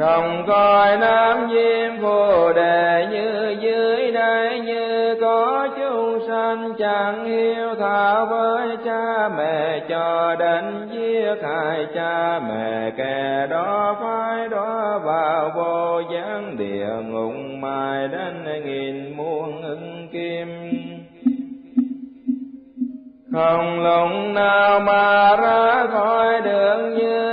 Rồng coi nam diêm phù đề như dưới đây như có chúng sanh, chẳng hiếu thảo với cha mẹ, cho đến giết hại cha mẹ, kẻ đó phải đó vào vô gián địa, ngục mai đến nghìn muôn ưng kim. Không lòng nào mà ra khỏi đường như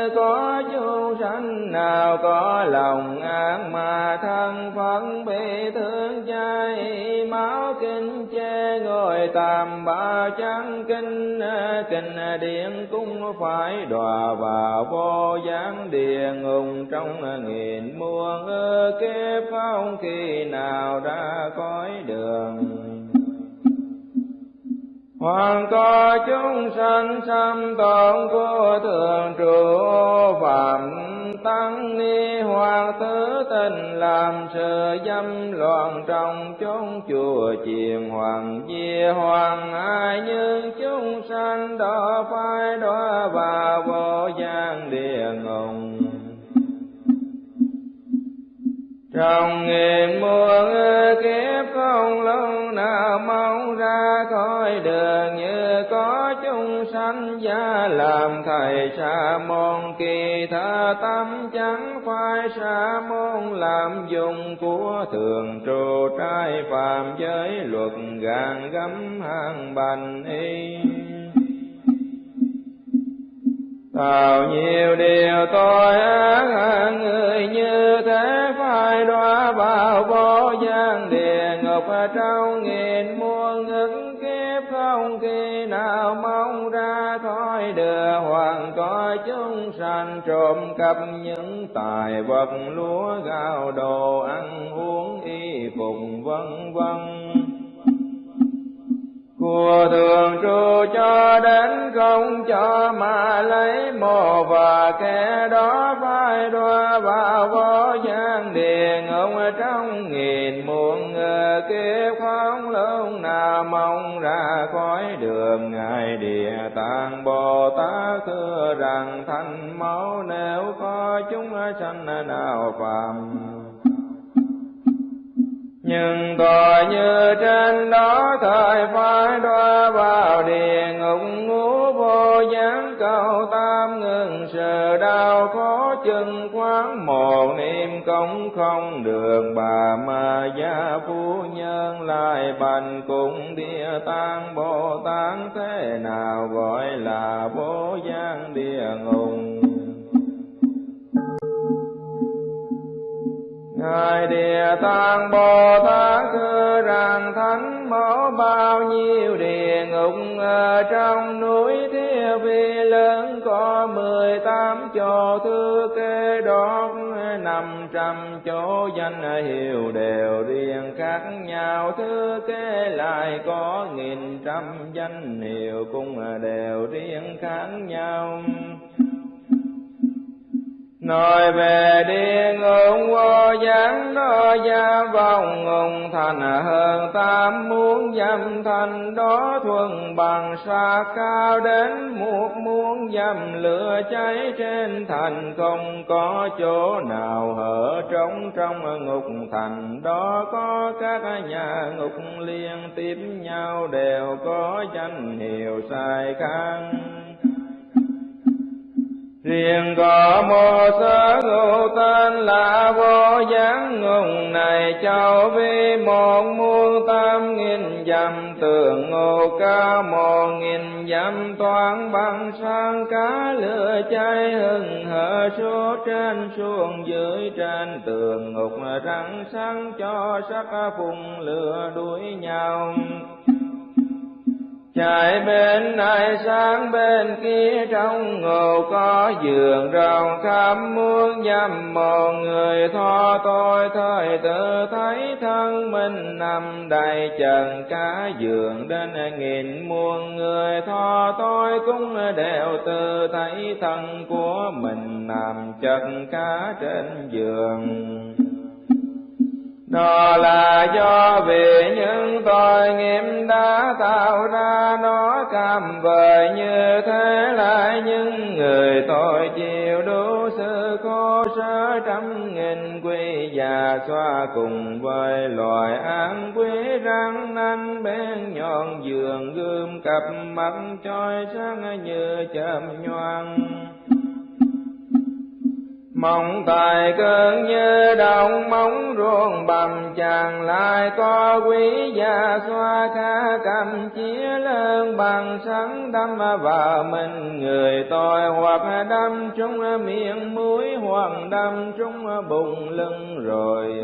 nào có lòng ác mà thân phận bị thương cháy máu kinh che ngồi tạm, ba trắng kinh à, kinh điện cũng phải đọa vào vô gián địa ngục. Trong nghìn muôn kiếp, không khi nào ra khỏi đường. Hoàng có chúng sanh xâm tổng của thường trụ phạm ni hoàng tử tình làm sự dâm loạn trong chốn chùa chiền hoàng di hoàng ai nhưng chúng sanh đó phải đó và vô gian địa trong nghìn muôn kiếp không lâu nào mau ra khỏi đường như có chúng sanh gia làm thầy sa môn kỳ tha tâm chẳng phải sa môn làm dùng của thường trụ trai phạm giới luật gàn gấm hàng bành y. Bao nhiêu điều tôi ác người như thế phải đọa vào vô gian địa ngục. Trong nghìn muôn ức kiếp không khi nào mong ra, thôi đưa hoàng coi chúng sanh trộm cắp những tài vật, lúa gạo đồ ăn uống y phục, vân vân của thường trụ cho đến không cho mà lấy mồ và kẻ đó phải đoa vào vô gian điền. Ông trong nghìn muôn người kiếp không lúc nào mong ra khỏi đường. Ngài địa tạng bồ tát thưa rằng, thanh máu nếu có chúng sanh nào phạm nhưng tội như trên đó thời phải đoa vào địa ngục ngũ vô gián cầu tam ngừng sự đau khó chân quán một niệm công không được. Bà ma gia phu nhân lại bành cùng địa tạng bồ tát thế nào gọi là vô gián địa ngục? Ngài Địa Tạng Bồ Tát thưa rằng thánh mẫu bao nhiêu địa ngục, ở trong núi thiên Vi lớn có mười tám chỗ. Thư kê đốt năm trăm chỗ, danh hiệu đều riêng khác nhau. Thư kê lại có nghìn trăm danh hiệu cũng đều riêng khác nhau. Nói về địa ngục vô gián đó gia vong ngùng thành hơn. Tam muốn dâm thành đó thuần bằng xa cao đến một muốn dâm lửa cháy trên thành. Không có chỗ nào hở trống trong ngục thành. Đó có các nhà ngục liên tiếp nhau, đều có danh hiệu sai khăn riêng có một sớ ngụ tên là vô gián ngùng này châu vi một muôn tam nghìn dặm, tường ngô ca một nghìn dặm, toán bằng sang cá lửa cháy hừng hở, số trên xuống dưới trên tường ngục răng sáng cho sắc phùng lửa đuổi nhau chạy bên này sang bên kia trong ngộ có giường rồng khắp muôn dăm một người tho tôi thời tự thấy thân mình nằm đầy trần cả giường đến nghìn muôn người tho tôi cũng đều tự thấy thân của mình nằm chật cả trên giường đó là do vì những tội nghiệp đã tạo ra, nó cam vời như thế lại. Những người tội chịu đủ sự khổ sở trăm nghìn quy già xoa cùng với loài an quý răng nanh bên nhọn giường gươm cặp mắt trói sáng như chớm nhoang mong tài cơn như đồng móng ruộng, bầm chàng lại có quý gia xoa ca cầm chia lớn bằng sáng đâm vào mình người tội hoặc đâm trúng miệng mũi, hoặc đâm trúng bụng lưng rồi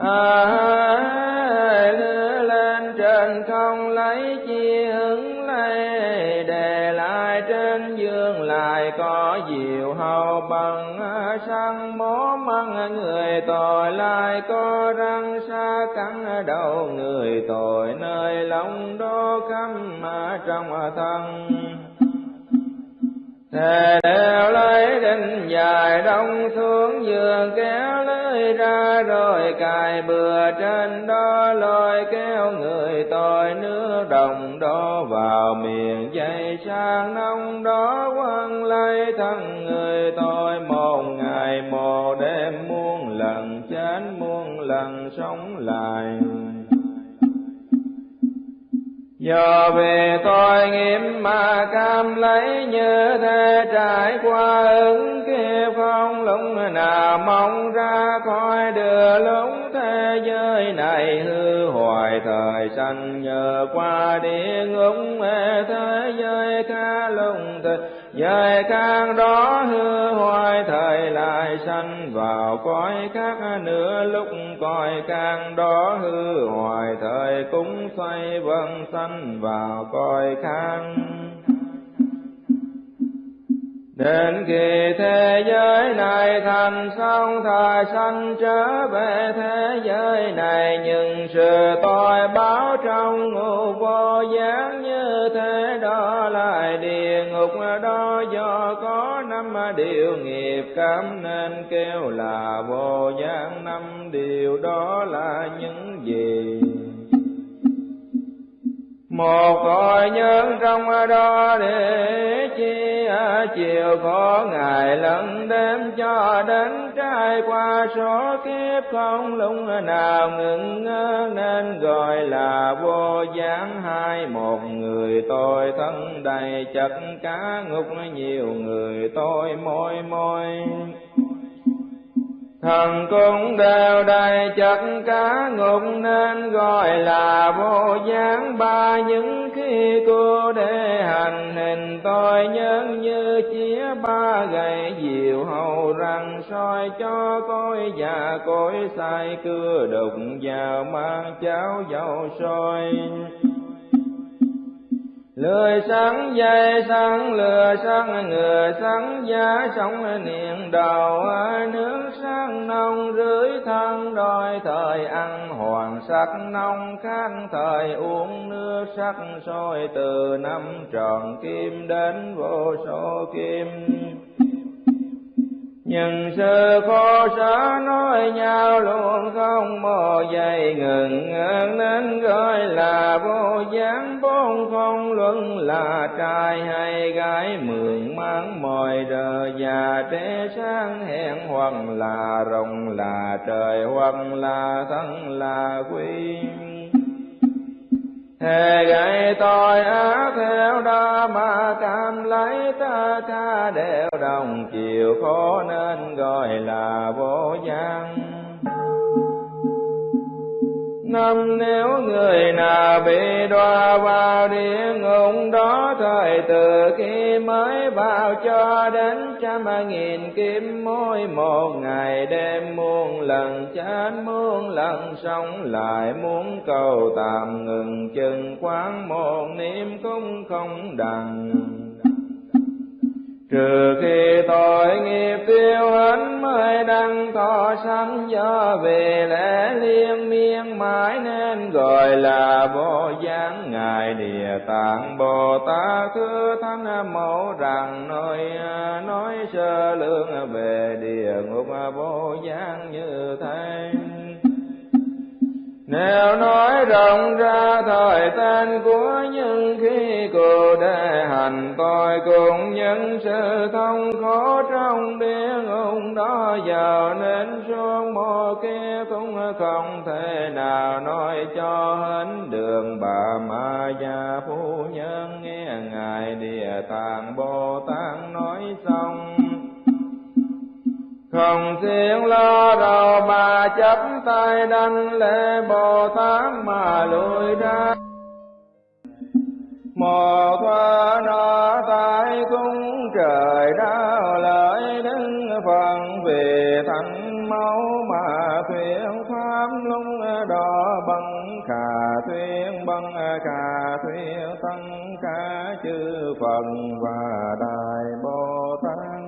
à, lên trên không lấy chi hứng lấy để lại trên dương lại có diệu hầu bằng sang mố măng người tội lại có răng xa cắn đầu người tội nơi lòng đô khăm trong thân Thề đều lấy đinh dài đông xuống giường, kéo lưới ra rồi cài bừa trên đó, lôi kéo người tội nước đồng đó vào miệng dây sang nông đó, quăng lấy thân người tội một ngày một đêm, muôn lần chết, muôn lần sống lại. Do về tội nghiệp mà cam lấy như thế trải qua ứng kia phong lũng nào mong ra coi đưa lũng thế giới này hư hoài thời sanh nhờ qua địa ngục thế giới ca lung thế giới càng đó hư hoài, thời lại sanh vào cõi khác nữa lúc cõi càng đó hư hoài, thời cũng xoay vân sanh vào cõi khác. Đến khi thế giới này thành xong, thời sanh trở về thế giới này Nhưng sự tội báo trong ngục vô gián như thế đó lại địa ngục đó. Do có năm điều nghiệp cảm nên kêu là vô gián, năm điều đó là những gì? Một cõi nhân trong đó để chi à, chiều có ngày lẫn đêm cho đến trai qua số kiếp không lúc nào ngừng ngơ nên gọi là vô gián. Hai một người tôi thân đầy chật cá ngục, nhiều người tôi môi môi. Thần cũng đều đầy chất cá ngục nên gọi là vô gián. Ba những khi cô để hành hình tôi nhân như chia ba gậy diệu hầu rằng soi cho tôi và cối sai cưa đục vào mang cháo dầu sôi lười sáng dây sáng lừa sáng ngừa sáng, giá sống niệm đầu, nước sáng nông rưới thân đôi, thời ăn hoàng sắc nông khác thời uống nước sắc, sôi từ năm tròn kim đến vô số kim nhưng sư khổ sở nói nhau luôn không mò dày ngừng nên gọi là vô gián. Bốn không luận là trai hay gái, mượn mang mọi đời già trẻ sáng. Hẹn hoặc là rồng là trời hoặc là thân là quy. Thề gậy tội ác theo đó mà cam lấy ta tha đều đồng, chiều khó nên gọi là vô gian năm nếu người nào bị đọa vào địa ngục, đó thời từ khi mới vào cho đến trăm nghìn kiếm mỗi một ngày đêm muôn lần, chết muôn lần, sống lại muốn cầu tạm ngừng, chừng quán một niệm cũng không đặng trừ khi tội nghiệp tiêu hết mới đăng thọ sanh do về lẽ liên miên mãi nên gọi là vô Giáng. Ngài địa tạng bồ tát thứ thánh mẫu rằng nói nói sơ lương về địa ngục vô Giáng như thế nếu nói rộng ra thời tên của những khi cụ đề hành tôi cùng những sự thông khó trong địa ngục đó giờ nên xuống mô kia cũng không thể nào nói cho hết đường bà ma gia phu nhân nghe ngài địa tạng bồ tát nói xong không thiên lo đầu mà chấp tay đanh lễ Bồ Tát mà lùi ra. Một thoa nó tại cung trời đau lợi đứng phần về thành máu mà thuyền pháp lung đỏ bằng khả thuyền bằng khả thuyền tăng cả chư phần và đại bồ tát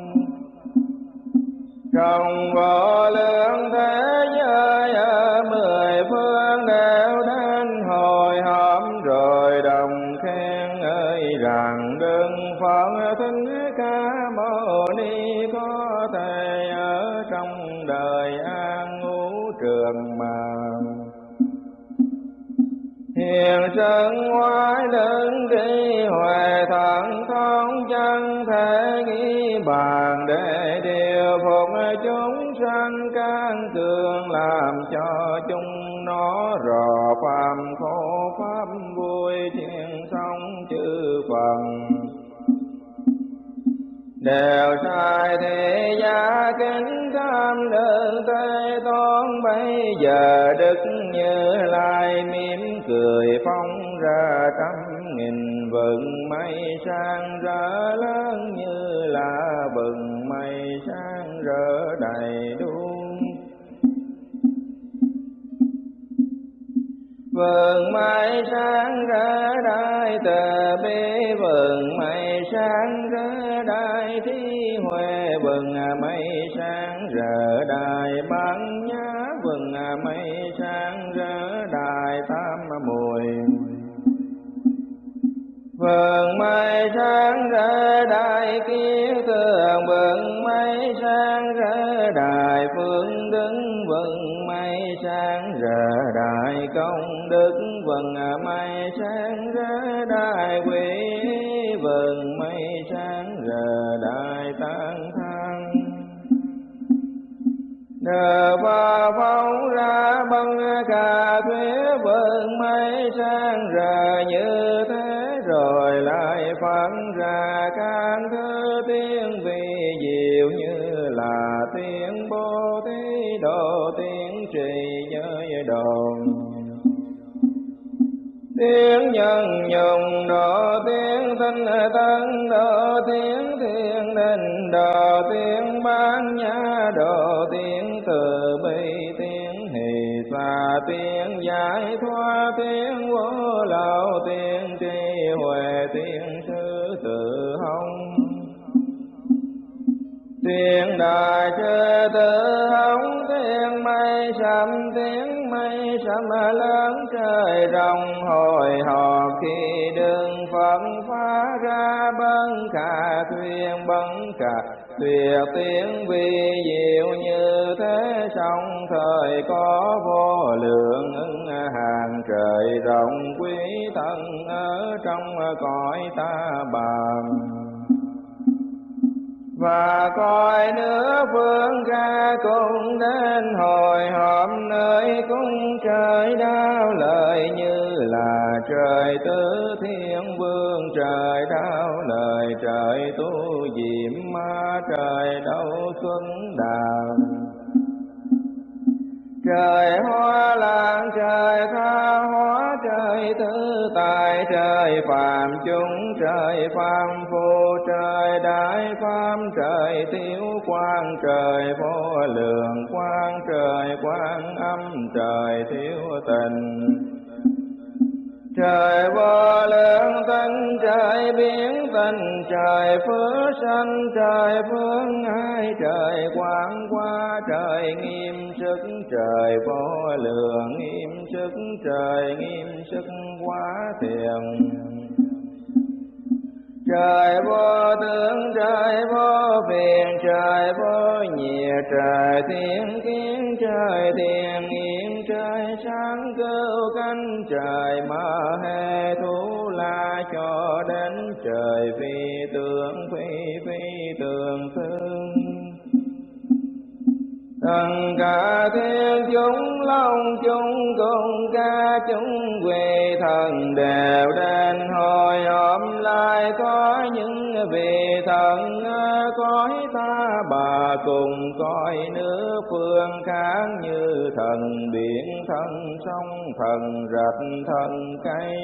trong vô lượng thế giới, ở mười phương đều đến hồi hộp rồi đồng khen ơi rằng đừng phật thích ca mâu ni có thể ở trong đời an ngũ trường mà hiền sơn ngoại đơn đi, huệ thẳng thông chân thể nghi bàn để điều phục chúng sanh can cường làm cho chúng nó rò phàm khổ pháp vui thiên song chư phần đều sai thế gia kính tham đơn tây toán bây giờ đức như lai mỉm cười phong ra trăm nghìn vầng mây sang rỡ lớn như là vầng mây sang rỡ đầy đủ vườn mây sáng ra đại tờ bế vườn mây sáng ra đại thi huệ vườn mây sáng rỡ đại bán nhá vườn mây sáng rỡ đại tam mùi. Vườn mây sáng rỡ đại kiến tường, vườn mây sáng rỡ đại phương đứng vườn mây sáng rỡ công đức à, vần mây sáng rỡ đại quỷ vần, mây sáng ra đại tăng thăng. Đờ ba phóng ra băng cà thuế vần, mây sáng ra như thế, rồi lại phát ra các thứ tiếng nhân nhồng độ tiếng thanh tân độ tiếng thiên đình độ tiếng bán nhã độ tiếng từ bi, tiếng hỷ xa tiếng giải thoát tiếng vô lậu, tiếng tri huệ, tiếng sư tự hồng. Tiếng đại chư tự hồng, tiếng mây sầm tiếng mây sầm lớn trời rồng hồi hộp khi đường phật phá ra bấn cả thuyền bấn cả tuyệt tiếng vi diệu như thế song thời có vô lượng ứng hàng trời rộng quý thân ở trong cõi ta bằng và coi nữa phương ca cũng đến hồi họp nơi cung trời đau lời như là trời tứ thiên vương. Trời đau lời trời tu diệm, ma trời đâu xuân đào trời hoa lan, trời tha hóa, trời tư tài, trời phàm chúng, trời phàm phu, trời đại phàm, trời thiếu quang, trời vô lượng quang, trời quang âm, trời thiếu tình trời ba lượng tinh trời biến tình, trời phước sanh, trời phương ngai trời quang qua, trời nghiêm sức, trời vô lượng nghiêm sức, trời nghiêm sức quá thiền. Trời vô tướng, trời vô phiền, trời vô nhiệt, trời thiên kiến, trời thiền kêu trời mơ hê thú la cho đến trời phi tượng phi phi tượng thương. Thần cả thiên chúng, long chúng cùng ca chúng, quỳ thần đều đến hồi hộp lại. Có những vị thần cõi ta, bà cùng coi nước phương khác như thần biển thần sông thần rạch thần cây.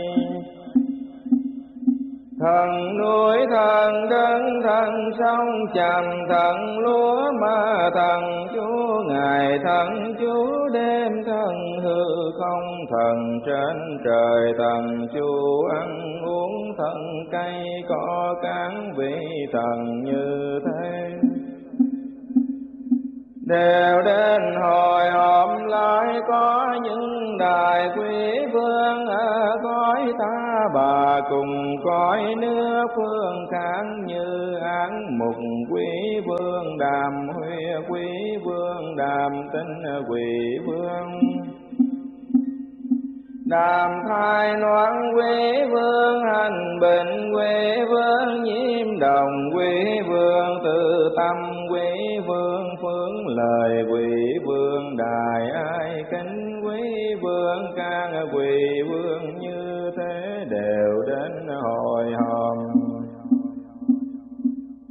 Thần núi, thần đất, thần sông trầm thần lúa ma thần chúa ngày thần chúa đêm, thần hư không, thần trên trời, thần chúa ăn uống, thần cây có cán vị thần như thế đều đến hồi hộp lại có những đại quý vương ở cõi ta. Bà cùng cõi nước phương kháng như án mục quý vương, đàm huy quý vương, đàm tinh quỷ vương đàm thai loan quý vương, hành bình quý vương, nhiễm đồng quý vương tự tâm quý vương phương lời quý vương, đài ai kính quý vương, can quý vương, như thế đều đến hồi hòm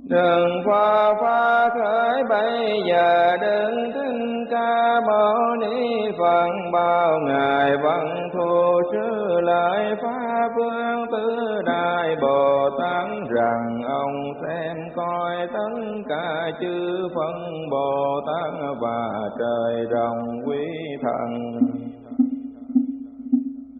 đường qua pha khởi bây giờ đừng thinh ca mâu ni Phật, bao ngày văn thù sư lại pháp vương tứ đại Bồ Tát rằng ông xem coi tất cả chư phân Bồ Tát và trời rồng quý thần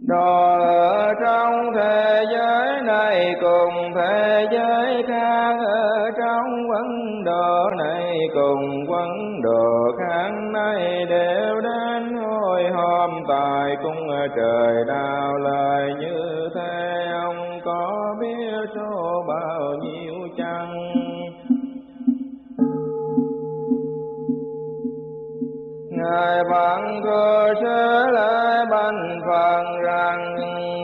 đó ở trong thế giới này cùng thế giới khác, ở trong vấn đồ này cùng vấn đồ khác này đều đến hồi hôm tại cung trời đào lời như thế. Ông có biết số bao nhiêu chăng? Ngài bằng cơ sẽ lại bành phần rằng,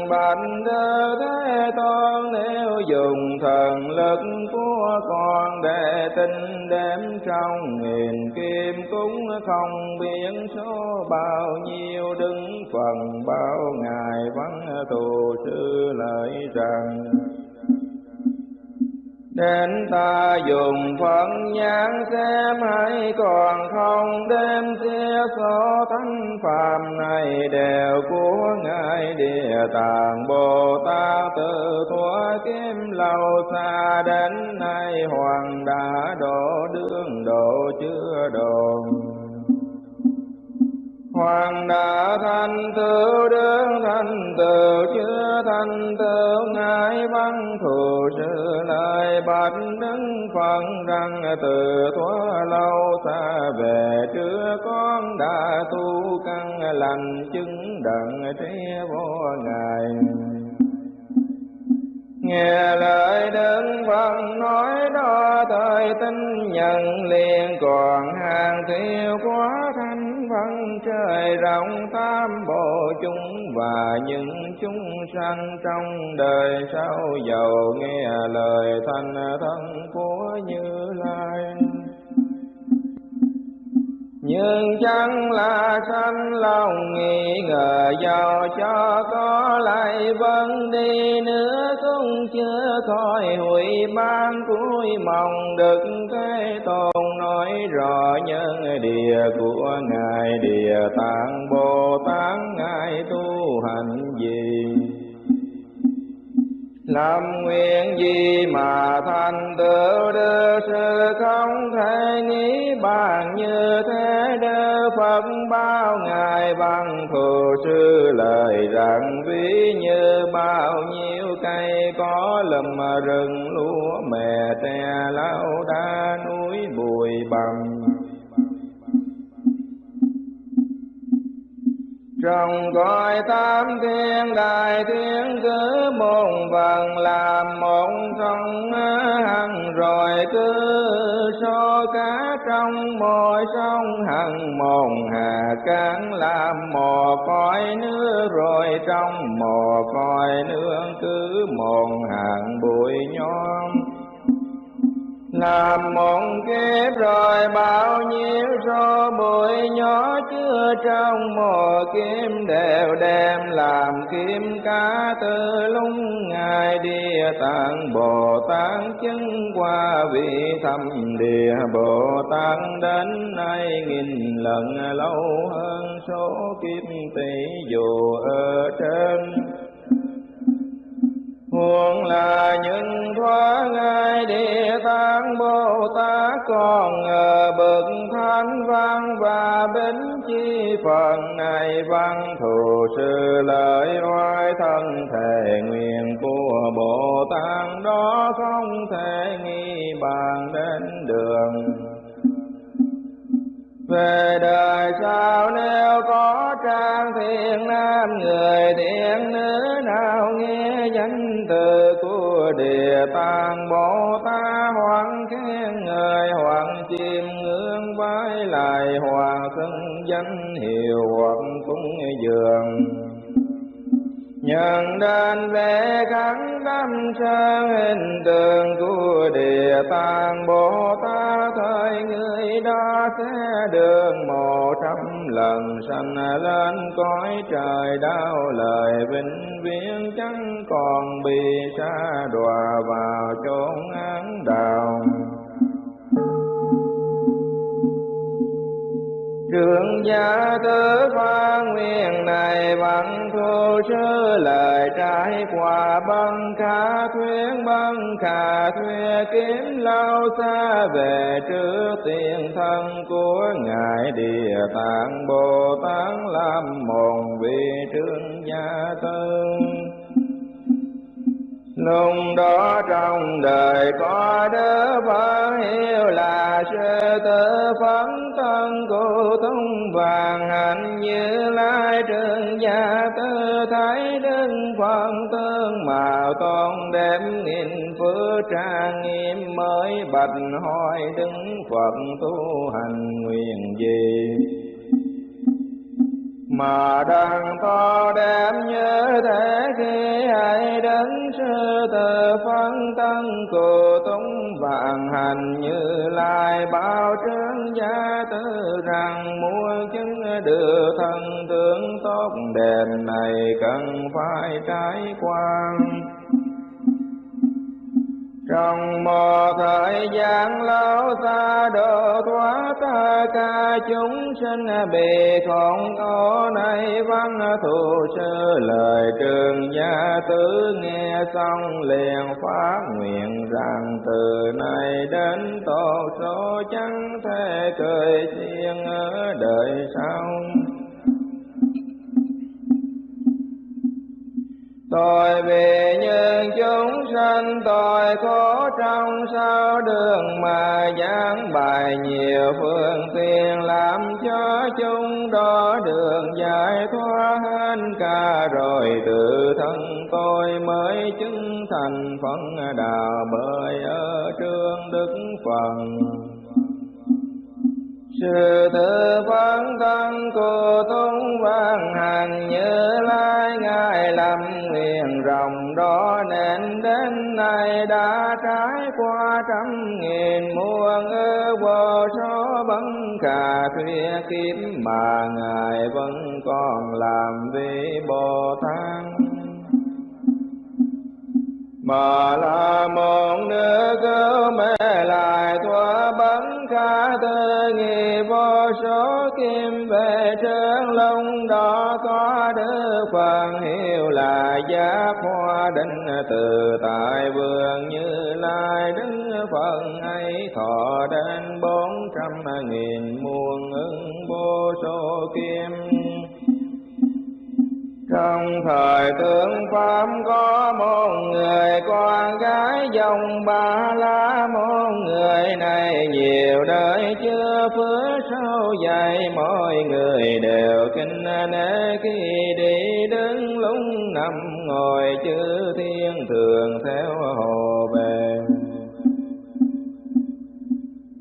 bạch đơ thế tôn, nếu dùng thần lực của con để tinh đếm trong nghìn kim cũng không biết số bao nhiêu đứng phần bao ngài văn tù sư lợi rằng Đến ta dùng phận nhãn xem hay còn không? Đêm chia số thánh phàm này đều của Ngài Địa Tạng Bồ Tát từ thuở kim lâu xa đến nay, Hoàng đã độ đương độ chưa đồn. Hoàng đã thanh tựu đương thanh tự chưa thanh tự ngài văn thù sư lại bạch đứng phận rằng từ thuở lâu xa về trước con đã tu căn lành chứng đặng trí vô ngài. Nghe lời đơn phận nói đó, thời tin nhận liền còn hàng thiếu quá thanh phân trời rộng tam bộ chúng và những chúng sanh trong đời sau giàu nghe lời thanh thân của như lai. Nhưng chẳng là sanh lòng nghi ngờ giàu cho có lại vẫn đi nữa, cũng chưa thôi hủy ban cuối mong được cái tôn nói rõ nhân địa của ngài địa tạng bồ tát ngài tu hành gì? Làm nguyện gì mà thành tựu đưa sự không thể nghĩ bàn như thế đưa Phật bao ngài bằng thù sư lời rằng ví như bao nhiêu cây có lùm rừng lúa mè tre lau đá núi bụi bằng trong cõi tam thiên đại thiên cứ một phần làm một trong hằng. Rồi cứ so cá trong mỗi sông hằng một hà cán làm mò cõi nước. Rồi trong mò cõi nước cứ một hàng bụi nhon làm một kiếp rồi bao nhiêu số bụi nhỏ chưa trong một kim đều đem làm kim cá từ lúc ngài địa tạng bồ tát chứng qua vị thâm địa, bồ tát đến nay nghìn lần lâu hơn số kiếp tỷ dù ở trên. Nguồn là những thoa ngài địa tạng Bồ Tát còn ở bậc thánh văn và bính chi phần này văn thù sư lợi oai thân thể nguyện của Bồ Tát. Đó không thể nghi bàn đến đường. Về đời sau nếu có trang thiện nam, người thiện nữ nào nghe danh từ của địa tạng bồ tát hoàng khen người hoàng chim ngưỡng vái lại hòa xưng danh hiệu hoặc cúng dường nhận đến về khắc tâm sang hình tượng của địa tạng bồ tát thời người đó sẽ đường một trăm lần sanh lên cõi trời đau lời vĩnh viễn, chẳng còn bị xa đọa vào chốn án đạo Trường gia tớ pha nguyện này văn thô sư lời trái quả băng khả thuyết băng khả thuyết kiếm lâu xa về trước tiền thân của Ngài Địa Tạng Bồ Tát làm một vị trương gia tư Lúc đó trong đời có đứa phật hiệu là sư tử phấn thân cụ thông vàng, hạnh như lai trường gia tư thái đức phật tương màu tôn đem nghìn phước trang nghiêm mới bạch hỏi đức phật tu hành nguyện gì? Mà đang to đem như thế khi hãy đến sư từ phân tân cụ túng vạn hành như lai bao trướng gia tư rằng muốn chứng được thân tướng tốt đẹp này cần phải trải qua trong một thời gian lâu xa độ thoát ta cả chúng sinh bị khổ khổ này. Văn thù sư lời trường gia tứ nghe xong, liền phát nguyện rằng từ nay đến tổ số chẳng thể cười riêng ở đời sau. Tội vì những chúng sanh, tội khổ trong sao đường mà giảng bài nhiều phương tiện, làm cho chúng đó đường giải thoát hết cả rồi tự thân tôi mới chứng thành phận đạo bởi ở trương đức phần sự tự vấn thân cô tôn văn hành như lai lăm nguyện rồng đó nên đến nay đã trải qua trăm nghìn muôn ư vô số vấn cả thuyết kiếp mà ngài vẫn còn làm vị bồ tát mà là một nữ cứu mê lại thoa bắn kha tư nghi vô số kim về trơn lông đó có đức phần hiệu là giác hoa định từ tại vườn như lai đức phần ấy thọ đến bốn trăm nghìn muôn ứng vô số kim trong thời tướng Pháp có một người con gái dòng ba la một người này nhiều đời chưa phước sâu dạy mọi người đều kinh nể khi đi đứng lúng nằm ngồi chư thiên thường theo hồ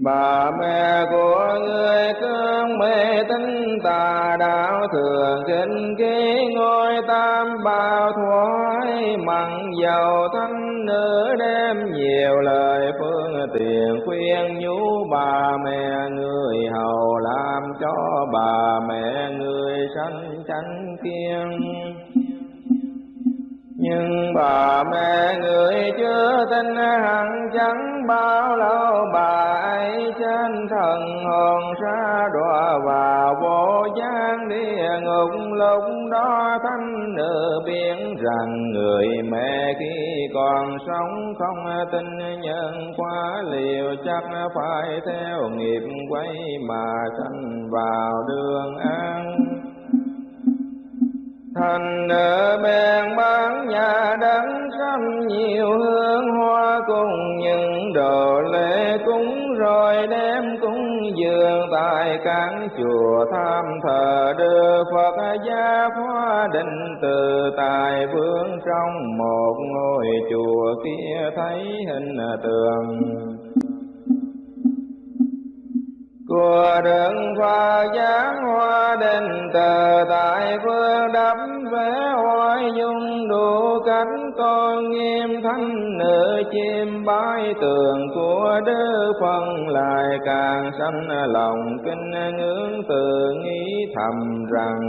bà mẹ của người cương mê tính tà đạo thường kinh ký ngôi tam bảo thoái, mặn dầu thanh nữ đem nhiều lời phương tiện khuyên nhủ bà mẹ người hầu làm cho bà mẹ người sanh chánh kiên nhưng bà mẹ người chưa tin hẳn chẳng bao lâu, bà ấy trên thần hồn xa đọa và vô gian địa ngục. Lúc đó thanh nữ biết rằng người mẹ khi còn sống không tin nhân quá liều, chắc phải theo nghiệp quay mà sanh vào đường an thành nợ bèn bán nhà đắng trăm nhiều hương hoa cùng những đồ lễ cúng, rồi đem cúng dường tại các chùa tham thờ. Đưa Phật gia hoa định từ tài vương trong một ngôi chùa kia, thấy hình tượng của đường pha giáng hoa đền thờ tại phương đắp vẽ hoài dung đủ cánh con nghiêm thanh nữ chim bái tường của đức phân lại càng sanh lòng kinh ngưỡng từ nghĩ thầm rằng.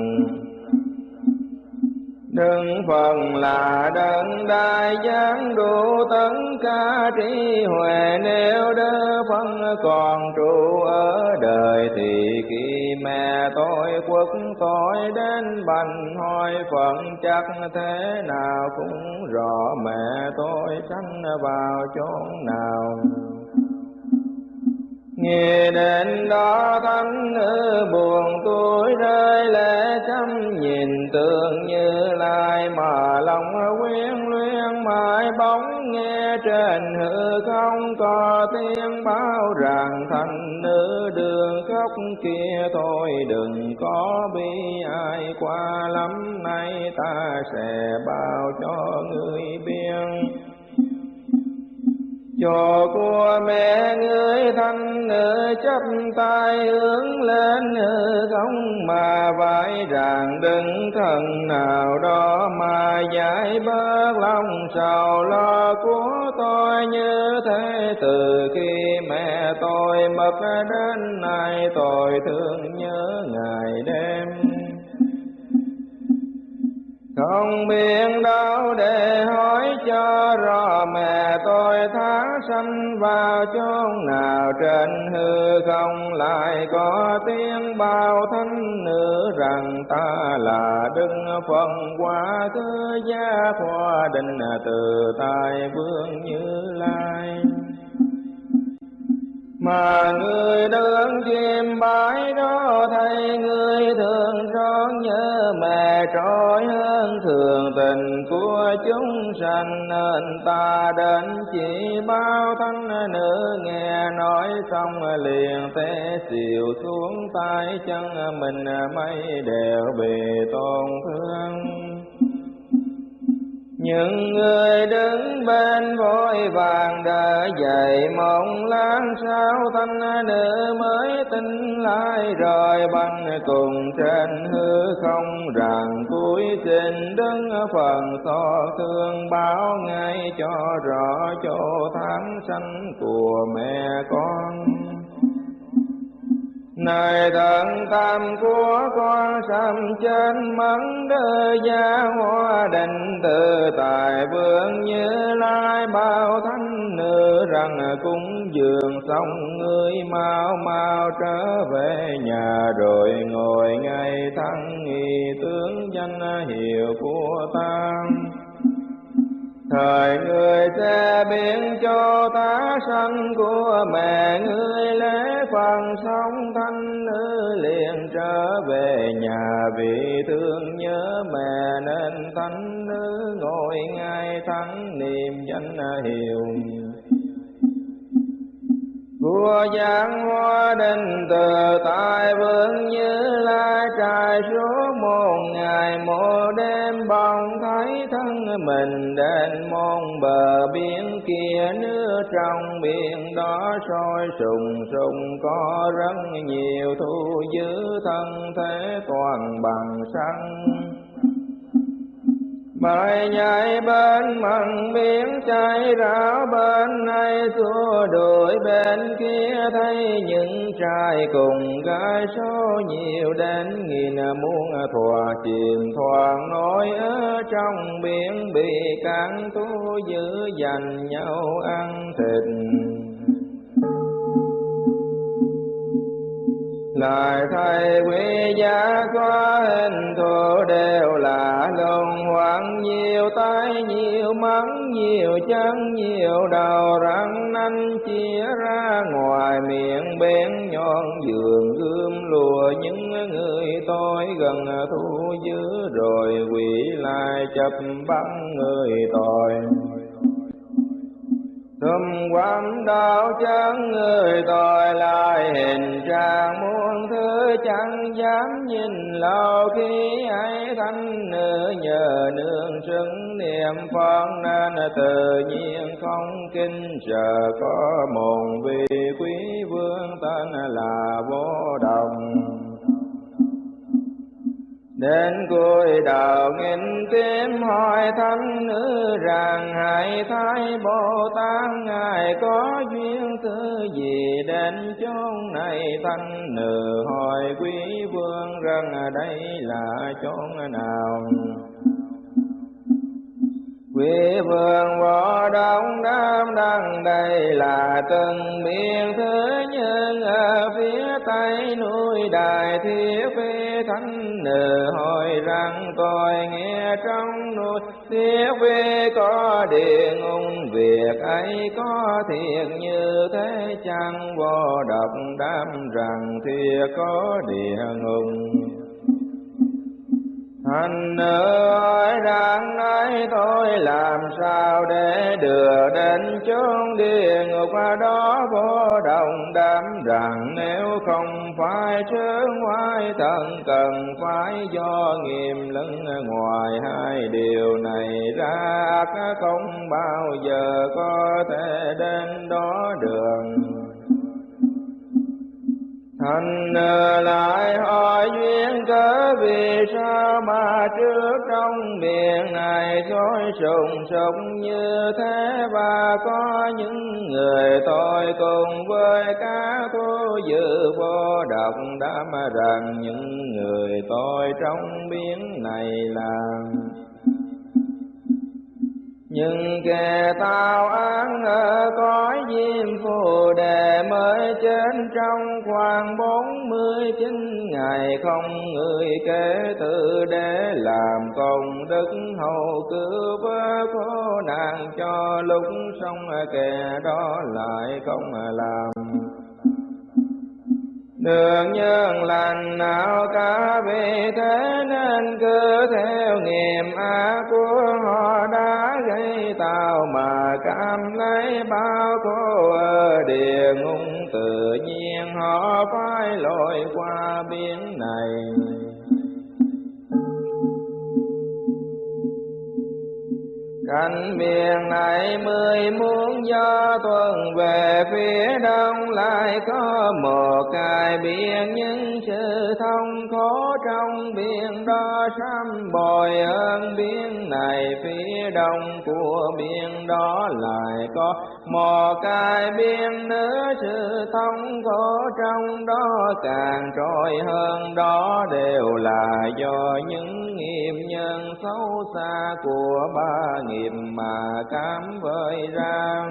Đừng phần là đấng đại giáng đủ tấn ca trí huệ. Nếu đỡ phân còn trụ ở đời thì khi mẹ tôi quốc tôi đến bành hỏi phận, chắc thế nào cũng rõ mẹ tôi sanh vào chốn nào. Nghe đến đó thánh nữ buồn tôi rơi lệ chăm nhìn tượng như lai mà lòng quyến luyến mãi bóng. Nghe trên hư không có tiếng báo rằng thành nữ đường khóc kia, thôi đừng có bi ai qua, lắm nay ta sẽ bao cho người biên cho của mẹ người thanh nữ chấp tay hướng lên hư không mà vải rằng đừng thần nào đó mà giải bớt lòng sầu lo của tôi như thế. Từ khi mẹ tôi mất đến nay tôi thương nhớ ngày đêm không biết đâu để hỏi cho rõ mẹ tôi tháng sanh vào chốn nào trên hư không lại có tiếng bao thánh nữ rằng ta là đức phần quá thứ gia khoa định từ tài vương như lai mà người đơn chim bái đó thay người thường rót nhớ mẹ trói hơn thường tình của chúng sanh. Nên ta đến chỉ bao thanh nữ nghe nói xong liền té xìu xuống tay chân. Mình mây đều bị tổn thương những người đứng bên vội vàng đợi dậy, mong lan sao thanh nữ mới tin lại rồi băng cùng trên hư không rằng cuối trình đứng phần so thương báo ngay cho rõ chỗ tháng sanh của mẹ con này thần tam của con sâm trên mắng đơ gia hoa định từ tài vương như lai bao thánh nữ rằng cúng dường xong ngươi mau mau trở về nhà rồi ngồi ngay thăng nghi tướng danh hiệu của tăng thời người sẽ biến cho ta sanh của mẹ ngươi lễ phần sống thanh nữ liền trở về nhà. Vì thương nhớ mẹ nên thanh nữ ngồi ngay thắng niềm danh hiệu vua giảng hoa đình từ tại vương như lai trai suốt một ngày một đêm bồng thấy thân mình đến môn, bờ biển kia nước trong biển đó sôi sùng sùng, có rất nhiều thu giữ thân thế toàn bằng xăng. Bài nhảy bên mặn biển chảy ráo bên này xua đuổi, bên kia thấy những trai cùng gái số nhiều đến nghìn muôn thòa chìm thoảng nổi ở trong biển bị cạn thu giữ dành nhau ăn thịt. Lời thầy quý giá có hình thù đều là luân hoảng. Nhiều tay nhiều mắng, nhiều chân nhiều đầu răng nanh chia ra. Ngoài miệng bén nhọn giường gươm lùa những người tôi gần thu giữ. Rồi quỷ lại chập bắn người tội. Thum quam đạo chân người tội lại hình trạng muôn thứ chẳng dám nhìn lâu, khi ấy thanh nữ nhờ nương xứng niệm phật nên tự nhiên không kinh. Chờ có một vị quý vương tên là vô đồng. Đến cuối đầu nghìn tim hỏi thánh nữ rằng hãy thái Bồ Tát Ngài có duyên thứ gì? Đến chốn này thánh nữ, hỏi quý vương rằng đây là chốn nào? Quý vương võ đông đam đăng đây là từng miền thứ nhân ở phía tây núi Đại Thiết Phi Thánh Nữ hỏi rằng tôi nghe trong núi Thiết Phi có địa ngôn việc ấy có thiệt như thế chăng? Vô độc đam rằng thiệt có địa ngục anh nữ ơi đang nói tôi làm sao để đưa đến chốn địa ngục đó vô đồng đám rằng nếu không phải chướng ngoại thần cần phải do nghiêm lưng ngoài hai điều này ra không bao giờ có thể đến đó đường Thành ờ, lại hỏi duyên cớ vì sao mà trước trong miệng này dối sùng sục như thế? Và có những người tôi cùng với các thu dự vô độc đã mà rằng những người tôi trong biến này làm nhưng kẻ tao án ở cõi diêm phù đề mới trên trong khoảng bốn mươi chín ngày, không người kể từ để làm công đức hậu cứu vớt khổ nạn cho lúc xong kẻ đó lại không làm đường nhân lành nào cả vì thế nên cứ theo nghiệp ác của họ đã gây tạo mà cảm lấy bao khổ ở địa ngục. Tự nhiên họ phải lội qua biển này. Cảnh biển này mười muốn do tuần về, phía đông lại có một cái biển. Những sự thông khổ trong biển đó sám bồi hơn biển này. Phía đông của biển đó lại có một cái biển nữa. Sự thông khổ trong đó càng trôi hơn đó đều là do những nghiệp nhân xấu xa của ba nghiệp mà cám vơi răng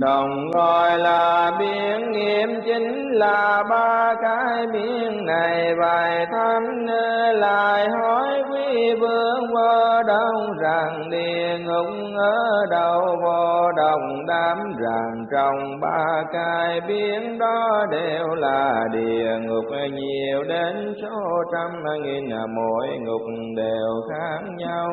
đồng gọi là biển nghiệm chính là ba cái biển này. Vài thánh lại hỏi quý vương vô đông rằng địa ngục ở đâu. Vô đồng đám rằng trong ba cái biển đó đều là địa ngục. Nhiều đến số trăm nghìn, mỗi ngục đều khác nhau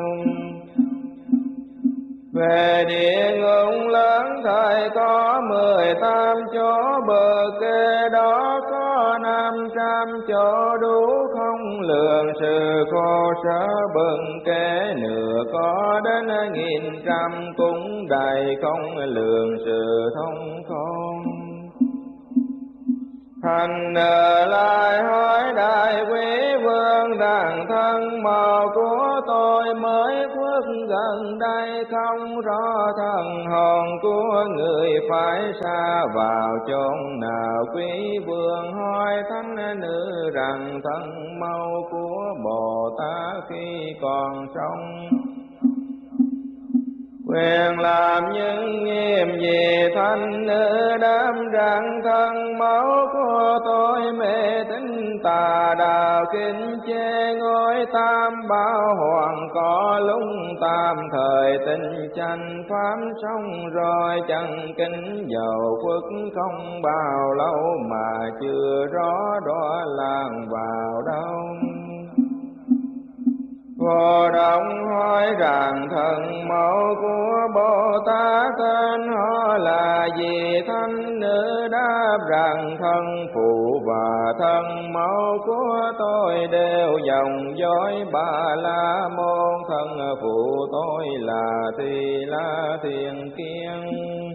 về địa ngục lớn thời có mười tám chỗ, bờ kê đó có năm trăm chỗ. Đủ không lượng sự khổ sở, bừng kế nửa có đến nghìn trăm. Cũng đầy không lượng sự thông không thành lại hỏi đại quý vương rằng thân màu của tôi mới khuất gần đây. Không rõ thần hồn của người phải xa vào chốn nào. Quý vương hỏi thánh nữ rằng, thân mau của bồ tát khi còn sống quyền làm những nghiêm gì thanh nữ đám rằng thân, máu của tôi mê tín tà đạo kinh chê ngôi tam bảo hoàng có lung tam thời tình tranh pháp xong rồi chẳng kính dầu quốc không bao lâu mà chưa rõ đó làng vào đâu. Vô động hỏi rằng thần mẫu của Bồ Tát tên họ là gì Thánh nữ đáp rằng thân phụ và thân mẫu của tôi đều dòng dõi bà la môn thân phụ tôi là thì la thiền kiên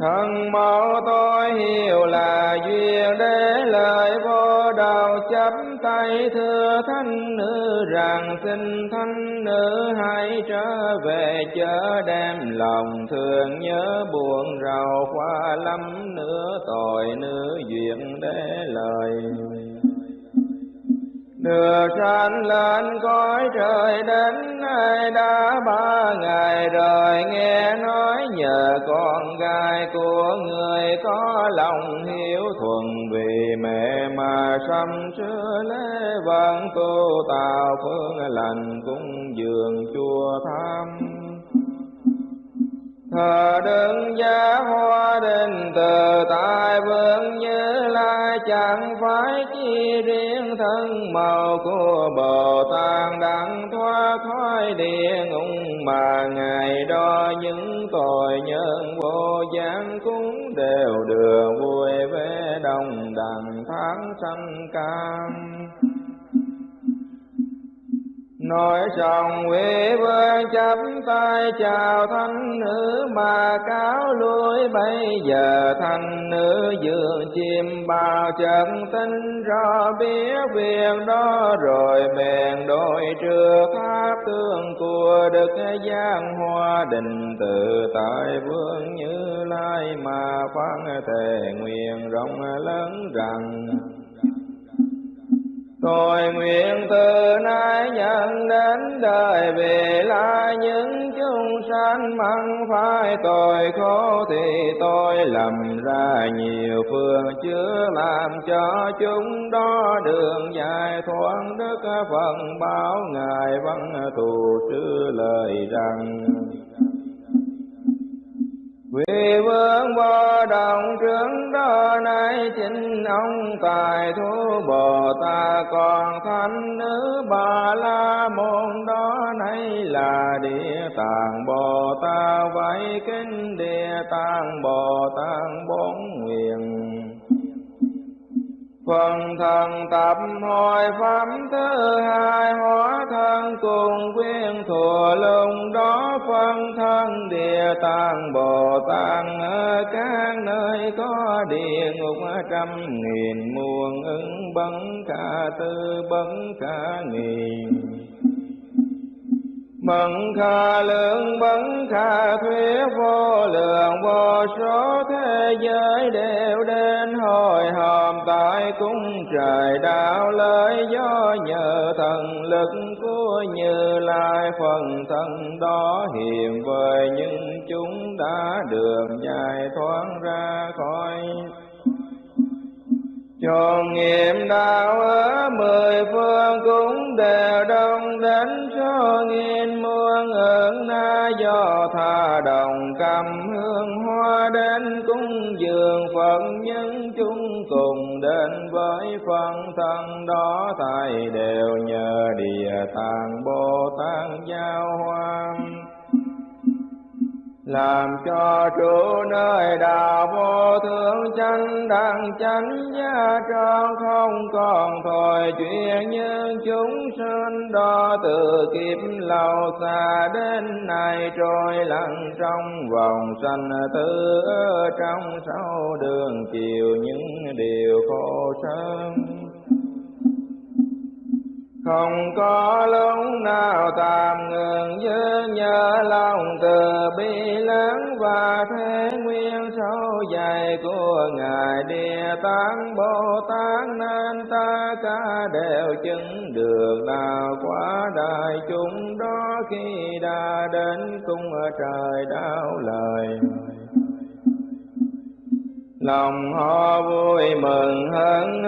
thân mẫu tôi hiểu là duyên để lời vô đầu chấp tay thưa thanh nữ rằng xin thanh nữ hãy trở về chớ đem lòng thường nhớ buồn rầu, qua lắm nữa tội nữ duyên để lời được sanh lên cõi trời đến nay đã ba ngày rồi, nghe nói nhờ con gái của người có lòng hiếu thuần vì mẹ mà sâm xưa lễ vâng, văn tu tạo phương lành cung dường chùa tham thờ đơn giá hoa đình từ tại vương như lai chẳng phải chi riêng thân màu của bồ tát đặng thoát khỏi địa ngục, mà ngày đó những tội nhân vô gián cũng đều được vui vẻ đồng đẳng tháng sanh cam nói xong quỷ vương chắp tay chào thanh nữ mà cáo lui bây giờ thanh nữ dường chim bao trận tinh rõ biết việc đó, rồi bèn đội trưa tháp tương của đức giang hoa. Đình tự tại vương như lai mà phán thề nguyện rộng lớn rằng Tôi nguyện từ nay nhận đến đời về là những chúng sanh măng phải tội khổ thì tôi lầm ra nhiều phương chưa làm cho chúng đó đường dài thoáng đức phần báo ngài văn tù trữ lời rằng vì vương vô đồng trưởng đó nay chính ông tài thú Bồ Tát còn thánh nữ Bà La Môn đó nay là địa tạng Bồ Tát vậy kinh địa tạng Bồ Tát bốn nguyện phần thần tập hồi pháp thứ hai, hóa thân cùng quyên thừa lùng đó, phân thân địa tạng, bồ tát ở các nơi có địa ngục, trăm nghìn muôn ứng, bấn cả tư, bấn cả nghìn. Mận kha lượng bấn kha thuyết vô lượng, vô số thế giới đều đến hồi hòm. Tại cung trời đạo lợi do nhờ thần lực của như lai, phần thân đó hiện vời nhưng chúng đã đường dài thoáng ra khỏi cho nghiệm đạo ở mười phương cũng đều đông đến số nghìn muôn. Ơn na do tha đồng cầm hương hoa đến cung dường phật. Nhân chúng cùng đến với phần thân đó, thầy đều nhờ địa tạng bồ tát giao hoan làm cho trụ nơi đạo vô thượng chánh đẳng chánh gia trang không còn thôi chuyện như chúng sinh. Đó từ kiếp lâu xa đến nay trôi lặng trong vòng sanh tử. Trong sáu đường chiều những điều khổ sớm không có lúc nào tạm ngừng nhớ nhớ lòng từ bi lớn và thế nguyên sâu dài của ngài địa tạng bồ tát nên ta cả đều chứng được đạo quá đại chúng đó khi đã đến cung trời đạo lời lòng họ vui mừng hơn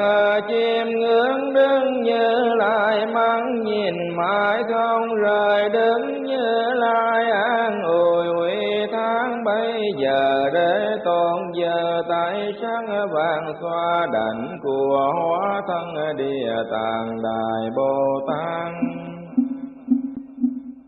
chim ngưỡng đứng như lại mắng, nhìn mãi không rời đứng như lại an ủi. Huy tháng bây giờ để tôn giờ tại sáng vàng, xoa đảnh của hóa thân địa tạng đại bồ tát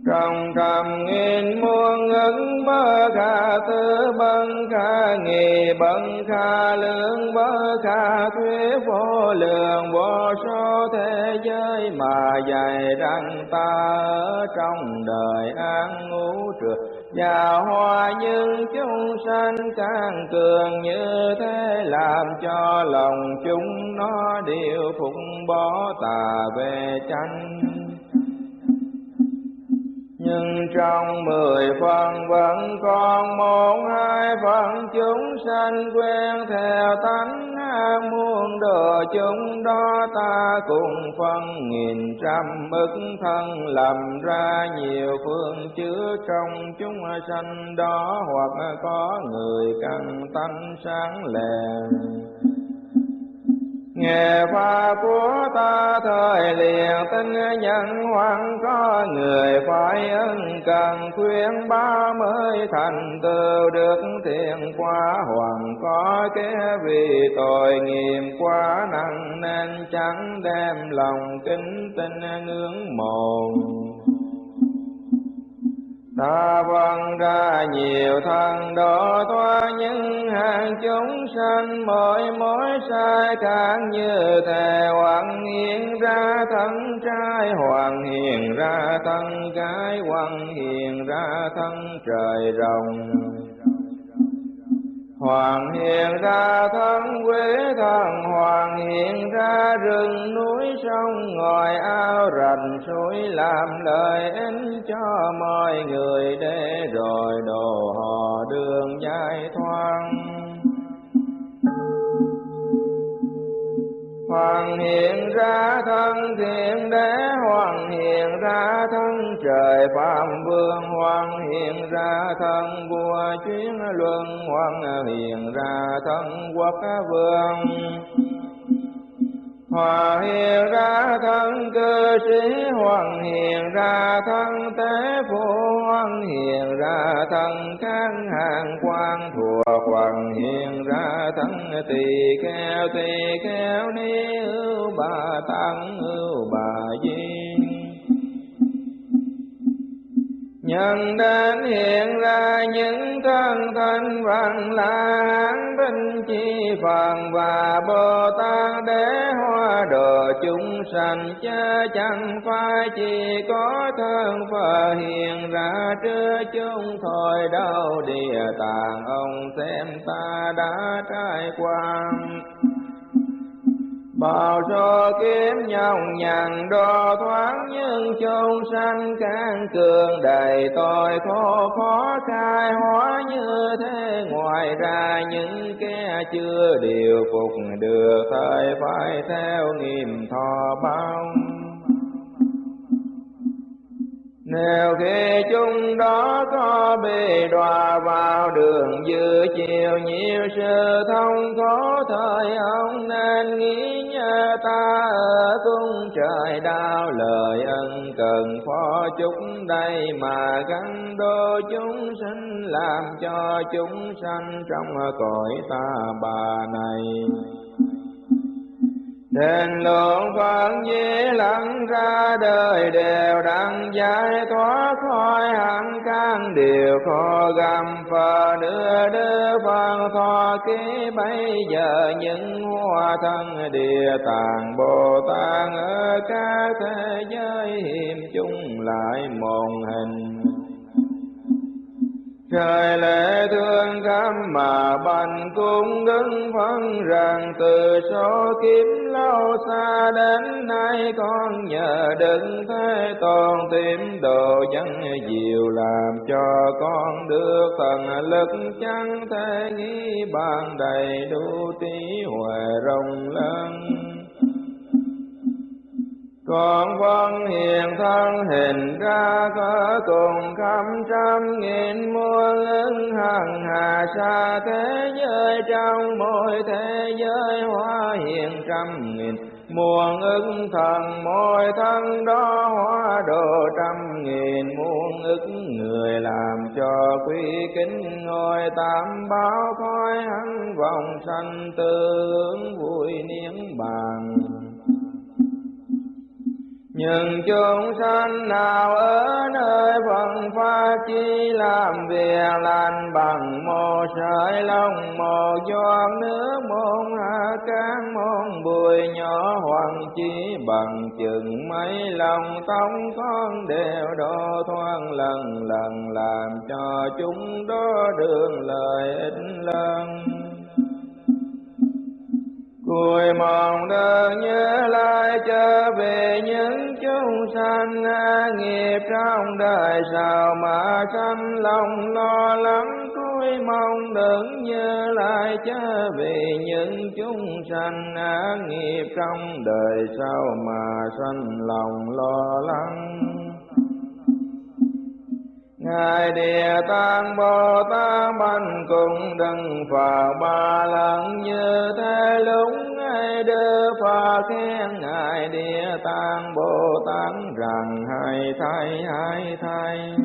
trong trầm nghìn muôn ứng bơ kha tư bân kha, nghề bân kha lượng bơ kha thuyết vô lượng, vô số thế giới mà dạy rằng ta ở trong đời an ngũ trượt. Và hoa nhưng chúng sanh càng cường như thế, làm cho lòng chúng nó đều phụng bỏ tà về chánh nhưng trong mười phần vẫn còn một hai phần chúng sanh quen theo tánh an muôn đồ chúng đó ta cùng phân nghìn trăm ức thân làm ra nhiều phương chứa trong chúng sanh đó hoặc có người căn tánh sáng lèn nghe pháp của ta thời liền, tin nhân hoàng có người phải ân cần, khuyên ba mới thành tựu được thiện quá hoàng có kẻ vì tội nghiệp quá nặng, nên chẳng đem lòng kính tin ngưỡng mộ Ta vâng ra nhiều thân độ thoa những hàng chúng sanh, mỗi mối sai càng như thề hoàng hiện ra thân trai, hoàng hiện ra thân gái hoàng hiện ra thân trời rồng. Hoàng hiện ra thân quế thần Hoàng hiện ra rừng núi sông, ngòi ao rành suối làm lời ích cho mọi người để rồi đồ họ đường giải thoáng Hoàng hiện ra thân thiện đế, Hoàng hiện ra thân trời phạm vương, Hoàng hiện ra thân vua chuyến luân, Hoàng hiện ra thân quốc vương. Hòa hiện ra thân cơ sĩ Hoàng hiện ra thân tế phụ Hoàng hiện ra thân kháng hàng quan, thuộc Hoàng hiện ra thân tỳ kheo tỳ kheo ni ưu bà tăng, ưu bà di Nhân đến hiện ra những thân thân văn là hán binh chi phần và Bồ Tát đế hoa đồ chúng sanh chớ chẳng phải chỉ có thân phật hiện ra trước chúng thôi, đâu địa tạng ông xem ta đã trải qua. Bao số kiếm nhau nhằn, đo thoáng nhưng chung sanh can cường. Đầy tội khổ, khó khai, hóa như thế. Ngoài ra những kẻ chưa điều phục, được thời phải theo nghìn thọ bao nếu khi chúng đó có bị đọa vào đường dư chiều nhiều sự thông khó thời ông nên nghĩ nhớ ta ở cung trời đau lời ân cần phó chúng đây mà gắn đô chúng sinh làm cho chúng sanh trong cõi ta bà này. Đền lượng Phật di lặng ra đời đều đặng giải thoát khỏi hẳn căn điều khó gầm phật đưa đưa Phật thọ ký, bây giờ những hoa thân địa tạng Bồ Tát ở các thế giới hiểm chung lại một hình trời lễ thương cảm mà bành cung đứng phân rằng từ số kiếm lâu xa đến nay con nhờ đừng thế toàn tìm đồ dân diệu làm cho con được thần lực chẳng thể nghĩ bàn đầy đủ tí huệ rộng lớn con vân hiền thân hình ra có cùng khắp trăm nghìn muôn ứng hằng hà xa thế giới, trong mỗi thế giới hóa hiện trăm nghìn. Muôn ứng thần, mỗi thân đó hóa độ trăm nghìn. Muôn ức người làm cho quy kính ngôi tam báo khói hắn vòng sanh tương vui niệm bằng nhưng chúng sanh nào ở nơi phật pháp chi làm việc lành bằng một sợi lông, một giọt nước, một hạt cát, một bụi nhỏ hoàng chi bằng chừng mấy lòng tông con đều đo thoáng lần lần, làm cho chúng đó đường lợi ích lớn. Cùi mong đơn nhớ lại trở về những chúng sanh nghiệp trong đời. Sao mà sanh lòng lo lắng, cúi mong đừng nhớ lại trở về những chúng sanh nghiệp trong đời. Sao mà sanh lòng lo lắng? Ngài Địa Tạng Bồ Tát banh cùng đừng phật ba lần như thế lúc Ngài đưa Phật khen Ngài Địa Tạng Bồ Tát rằng hai thay hai thay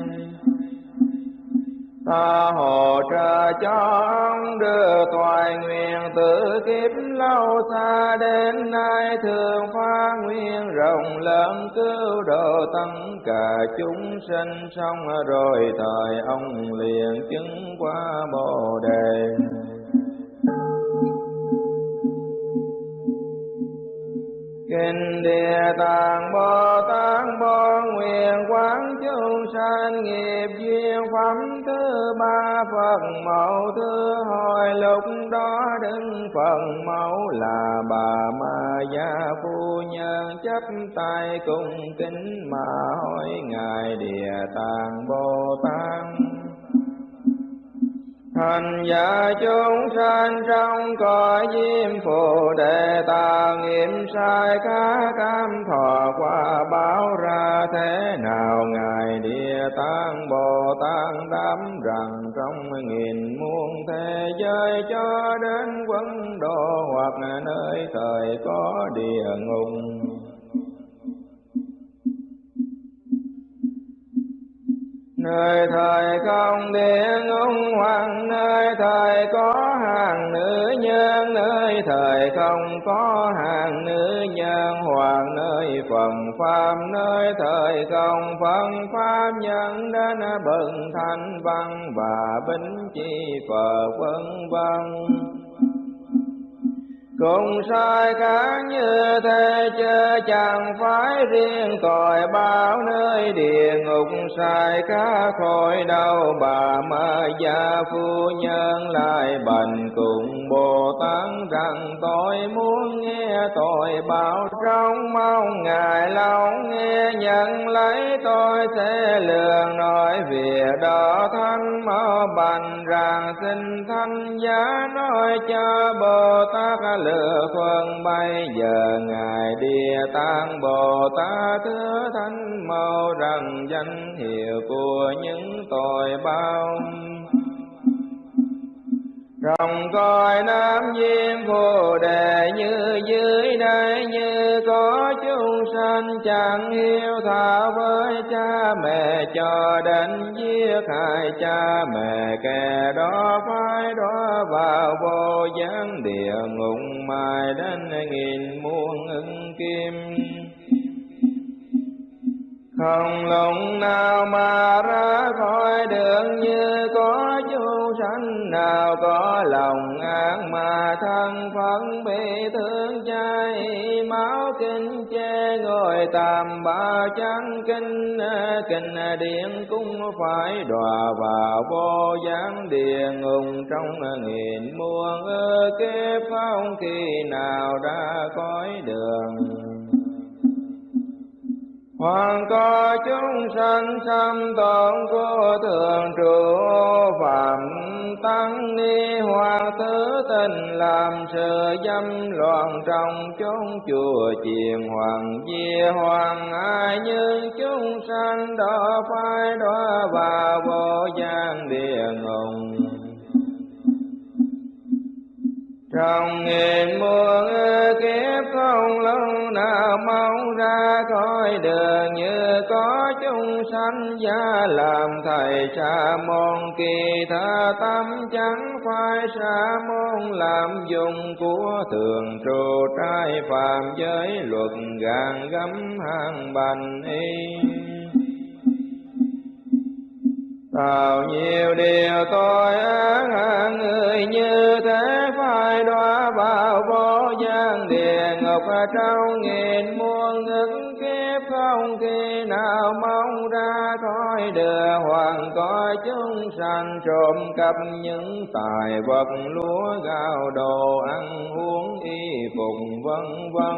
tha hồ trợ cho ông đưa toại nguyện tự kiếp lâu xa đến nay thường phá nguyên rộng lớn cứu độ tất cả chúng sinh. Xong rồi thời ông liền chứng qua bồ đề. Kinh Địa Tạng Bồ Tát, Bồ Nguyện Quán Chúng Sanh Nghiệp Duyên Phẩm, Thứ Ba Phật Mẫu, Thứ Hồi Lúc đó đứng Phật Mẫu là bà Ma Gia Phu Nhân. Chấp tay cùng kính mà hỏi Ngài Địa Tạng Bồ Tát. Thành giả chúng sanh trong cõi diêm phù đề tà nghiệm sai cá cam thọ qua báo ra thế nào? Ngài địa tạng bồ tát đám rằng trong nghìn muôn thế giới cho đến quân độ hoặc nơi thời có địa ngục. Nơi thời không địa ngục hoàng, nơi thời có hàng nữ nhân, nơi thời không có hàng nữ nhân hoàng, nơi phần pháp nơi thời không phần pháp nhân đến bừng thanh văn và bính chi phật vân vân cùng sai khác như thế chớ chẳng phải riêng tội bao nơi địa ngục sai khác khỏi đâu. Bà ma gia phu nhân lại bành cùng bồ tát rằng, tôi muốn nghe tội báo trong mong ngài lâu nghe, nhận lấy tôi sẽ lường nói việc đó thanh mau bành rằng xin thanh giá nói cho bồ tát lừa phân bây giờ ngài địa tạng bồ tát thứ thánh mau rằng danh hiệu của những tội bao. Rồng coi nam diêm phù đề như dưới đây, như có chúng sanh chẳng hiếu thảo với cha mẹ, cho đến giết hại cha mẹ, kẻ đó phải đó vào vô gián địa, ngục mai đến nghìn muôn ưng kim không lòng nào mà ra khỏi đường như có chú sanh, nào có lòng ác mà thân phận bị thương cháy máu kinh che ngồi tạm ba trắng kinh kinh điện cũng phải đọa vào vô gián địa ngục trong nghìn muôn ơ kiếp. Không khi nào ra khỏi đường. Hoàng có chúng sanh xâm tổn của thường trụ, phạm tăng ni hoàng thứ tình làm sự dâm loạn trong chốn chùa chiền hoàng diê hoàng. Ai như chúng sanh đó phải đó và vô gian địa ngục trong nghìn muôn kiếp, không lâu nào mau ra khỏi đường như có chúng sanh gia làm thầy sa môn. Kỳ tha tâm chẳng phải sa môn làm dùng của thường trụ trai phạm giới luật gàn gấm hàng bành y. Bao nhiêu điều tôi án người như thế phải đọa vào vô gian địa ngục. Trong nghìn muôn ngức kiếp không khi nào mong ra khỏi đường hoàng có chúng sanh trộm cắp những tài vật, lúa gạo đồ ăn uống y phục, vân vân.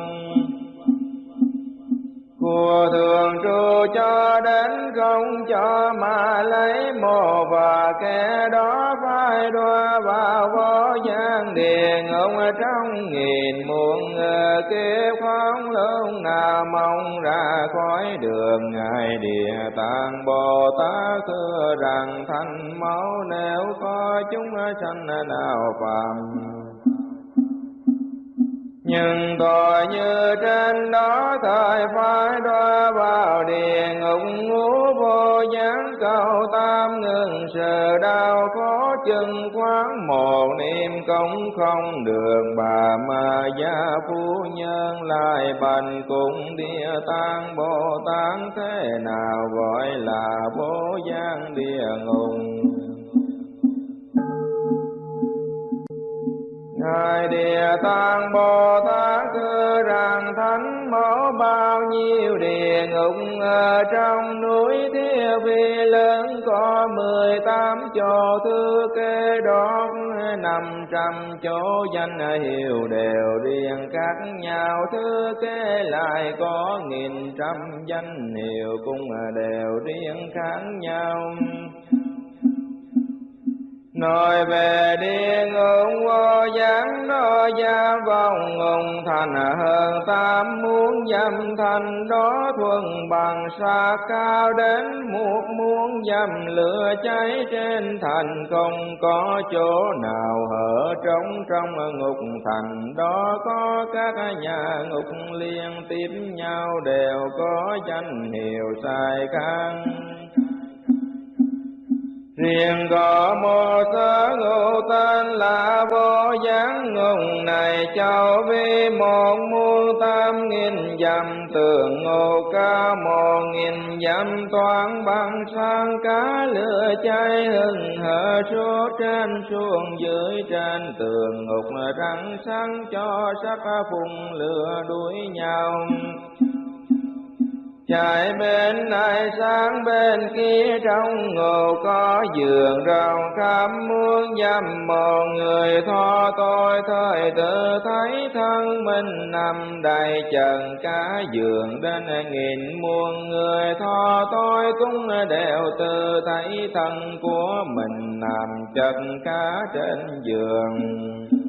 Mùa thường trụ cho đến không cho mà lấy mồ và kẻ đó phải đoa vào vô gian điền. Ông ở trong nghìn muôn ờ, kiếp không lúc nào mong ra khỏi đường. Ngài địa tạng bồ tát thưa rằng, thanh máu nếu có chúng sanh nào phạm nhưng tội như trên đó, thời phải đọa vào địa ngục ngũ vô gián cầu tam ngừng sự đau khó chân quán một niệm công không được. Bà ma gia phu nhân lại bành cùng địa tạng bồ tát, thế nào gọi là vô gián địa ngục? Ngài Địa Tạng Bồ Tát thưa rằng thánh mẫu bao nhiêu địa ngục, ở trong núi thiêu Vi lớn có mười tám chỗ thư kê đó năm trăm chỗ danh hiệu đều riêng khác nhau thư kê lại có nghìn trăm danh hiệu cũng đều riêng khác nhau. Nói về địa ngục vô gián đó gia vong ngùng thành hơn tam muốn dâm thành đó thuần bằng xa cao đến muộn muốn dâm lửa cháy trên thành không có chỗ nào hở trống trong ngục thành. Đó có các nhà ngục liên tiếp nhau đều có danh hiệu sai khăn Riêng có một sớ ngụ tên là vô gián ngùng này châu vi một muôn tam nghìn dặm, tường ngô ca một nghìn dặm toàn bằng sang cá lửa cháy hừng hở, suốt trên xuống dưới trên tường ngục, răng sáng cho sắc phùng lửa đuổi nhau. Chạy bên này sang bên kia trong ngộ có giường rào khám muôn dăm một người tho tôi thời tự thấy thân mình nằm đầy trần cả giường đến nghìn muôn người tho tôi cũng đều tự thấy thân của mình nằm trần cả trên giường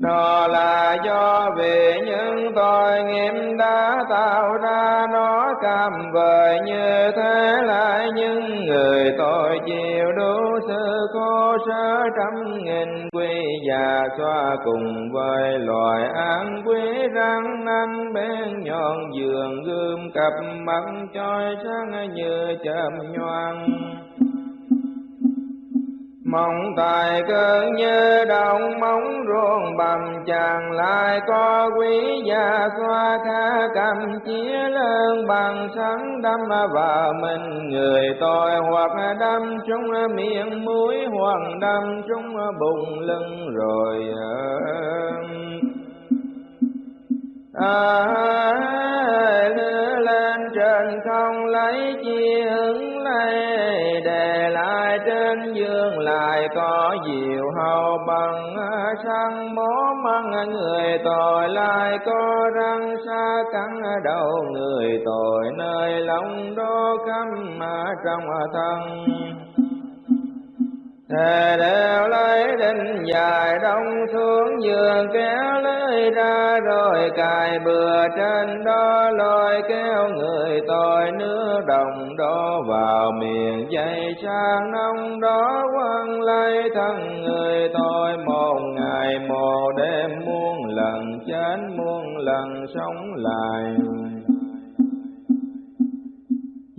đó là do vì những tội nghiệp đã tạo ra, nó cam vời như thế lại. Những người tội chịu đủ sự khổ sở trăm nghìn quy già xoa cùng với loài án quý răng nanh bên nhọn giường gươm cặp mắt chói sáng như chớm nhoang mong tài cơ như đồng móng ruộng bầm chàng lại có quý gia xoa kha cầm chia lớn bằng sáng đâm vào mình người tội hoặc đâm trong miệng mũi hoặc đâm trong bụng lưng rồi à, lên trên không lấy chi hứng lấy để lại trên dương lại có diệu hầu bằng sang mố măng người tội lại có răng xa cắn đầu người tội nơi lòng đô căm trong thân Thề đều lấy đinh dài đông xuống giường, kéo lưới ra rồi cài bừa trên đó, lôi kéo người tội nước đồng đó vào miệng dây sang nông đó, quăng lấy thân người tội một ngày, một đêm muôn lần, chết muôn lần, sống lại.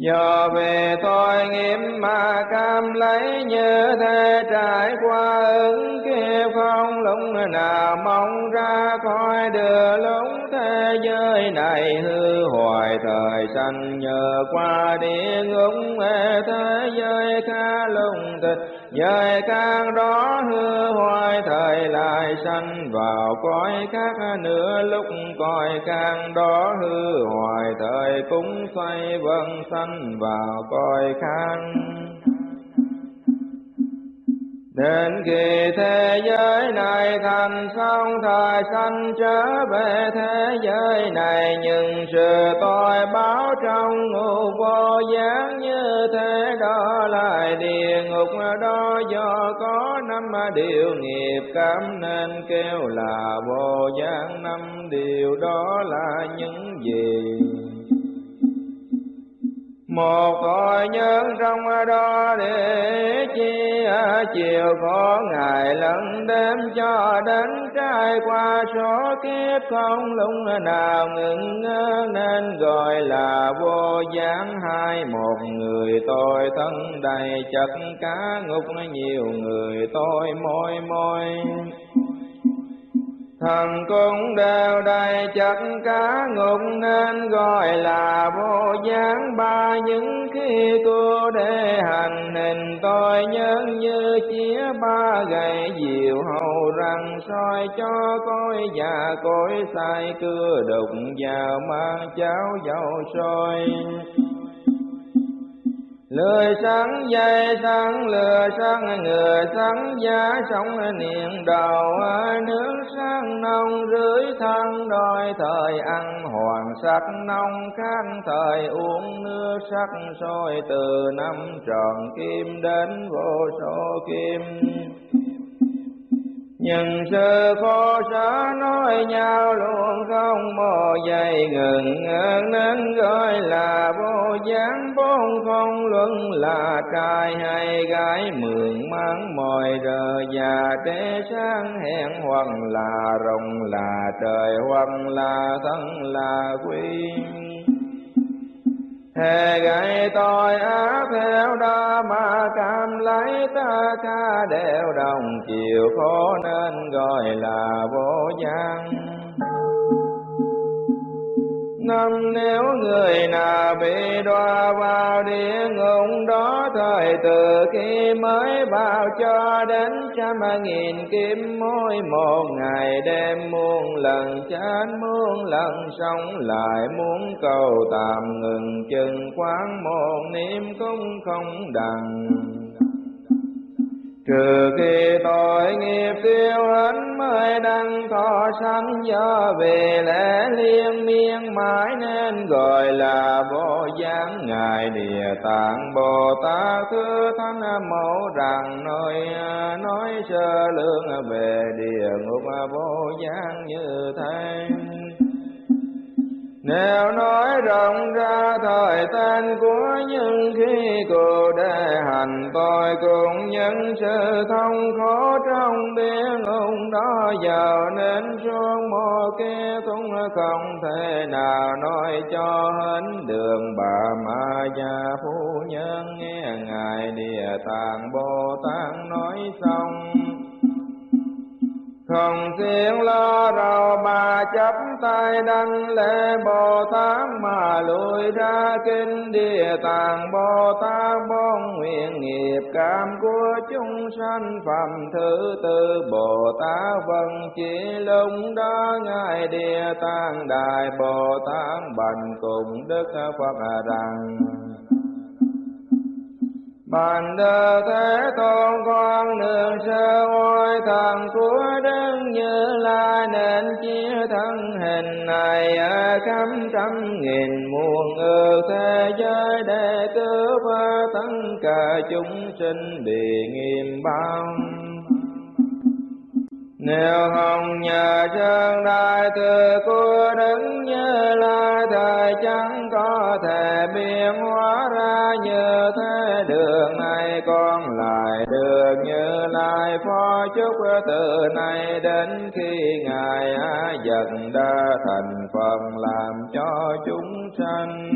Do về tôi nghiêm mà cam lấy như thế, trải qua ứng kia phong lũng nào mong ra khỏi đưa lũng thế giới này hư hoài. Thời sanh nhờ qua địa ngục thế giới ca lùng thịt giới càng đó hư hoài. Thời lại sanh vào cõi khác nữa, lúc cõi càng đó hư hoài. Thời cũng xoay vân sanh vào cõi khăn Đến khi thế giới này thành xong, thời sanh trở về thế giới này Nhưng sự tội báo trong ngục vô gián như thế đó là địa ngục đó. Do có năm điều nghiệp cảm nên kêu là vô gián, năm điều đó là những gì? Một cõi nhân trong đó để chi chiều, có ngày lẫn đêm cho đến trai qua số kiếp không lúc nào ngừng ngơ nên gọi là vô gián hai một người tôi thân đầy chất cá ngục, nhiều người tôi môi môi. Thần cũng đều đầy chất cá ngục nên gọi là vô gián. Ba những khi cô để hành hình tôi nhân như chia ba gậy diệu hầu rằng soi cho tôi già cối sai cưa đục vào mang cháo dầu sôi. Lười sáng dây sáng lừa sáng người sáng, giá sống niệm đầu nước sáng, nông, rưới thân đôi thời ăn hoàng sắc, nông khác thời uống, nước sắc, sôi, từ năm tròn, kim đến vô số kim nhưng sư phó sở nói nhau luôn không mò dày ngừng nên gọi là vô gián. Bốn không luận là trai hay gái, mượn mang mồi rờ già. Tế sáng hẹn hoặc là rồng là trời hoặc là thân là quy Hề gậy tôi á theo đó mà cam lấy ta ca đều đồng, chiều khổ nên gọi là vô giang năm nếu người nào bị đọa vào địa ngục đó, thời từ khi mới vào cho đến trăm nghìn kiếm mỗi một ngày đêm muôn lần chán muôn lần sống lại muốn cầu tạm ngừng, chừng quán một niệm cũng không đặng trừ khi tội nghiệp tiêu hết mới đăng thọ sanh do về lẽ liên miên mãi nên gọi là vô gián ngài địa tạng bồ tát, thứ thánh mẫu, rằng nói nói sơ lương về địa ngục vô gián như thế nếu nói rộng ra thời tan của những khi cụ đề hành tôi cũng những sự thông khổ trong biển ông đó giờ nên xuống mô kia cũng không thể nào nói cho hết đường bà ma gia phu nhân. Nghe ngài địa tạng bồ tát nói xong không tiếng lo rầu bà chấp tay đăng lễ Bồ Tát mà lùi ra kinh địa tạng. Bồ Tát bon nguyện nghiệp cảm của chúng sanh phẩm thứ tư. Bồ Tát vân chỉ lúc đó ngài địa tạng đại. Bồ Tát bành cùng Đức Phật rằng. Bàn đơ thế tôn con đường sơ oai thần của Đức Như Lai nên chia thân hình này ở khắp trăm nghìn muôn ước thế giới để cứu tất cả chúng sinh bị nghiêm bao nếu không nhờ chân đại từ của đứng như lai thời chẳng có thể biến hóa ra như thế. Đường này con lại được như lai phó chúc từ nay đến khi ngài á dần đã thành phần làm cho chúng sanh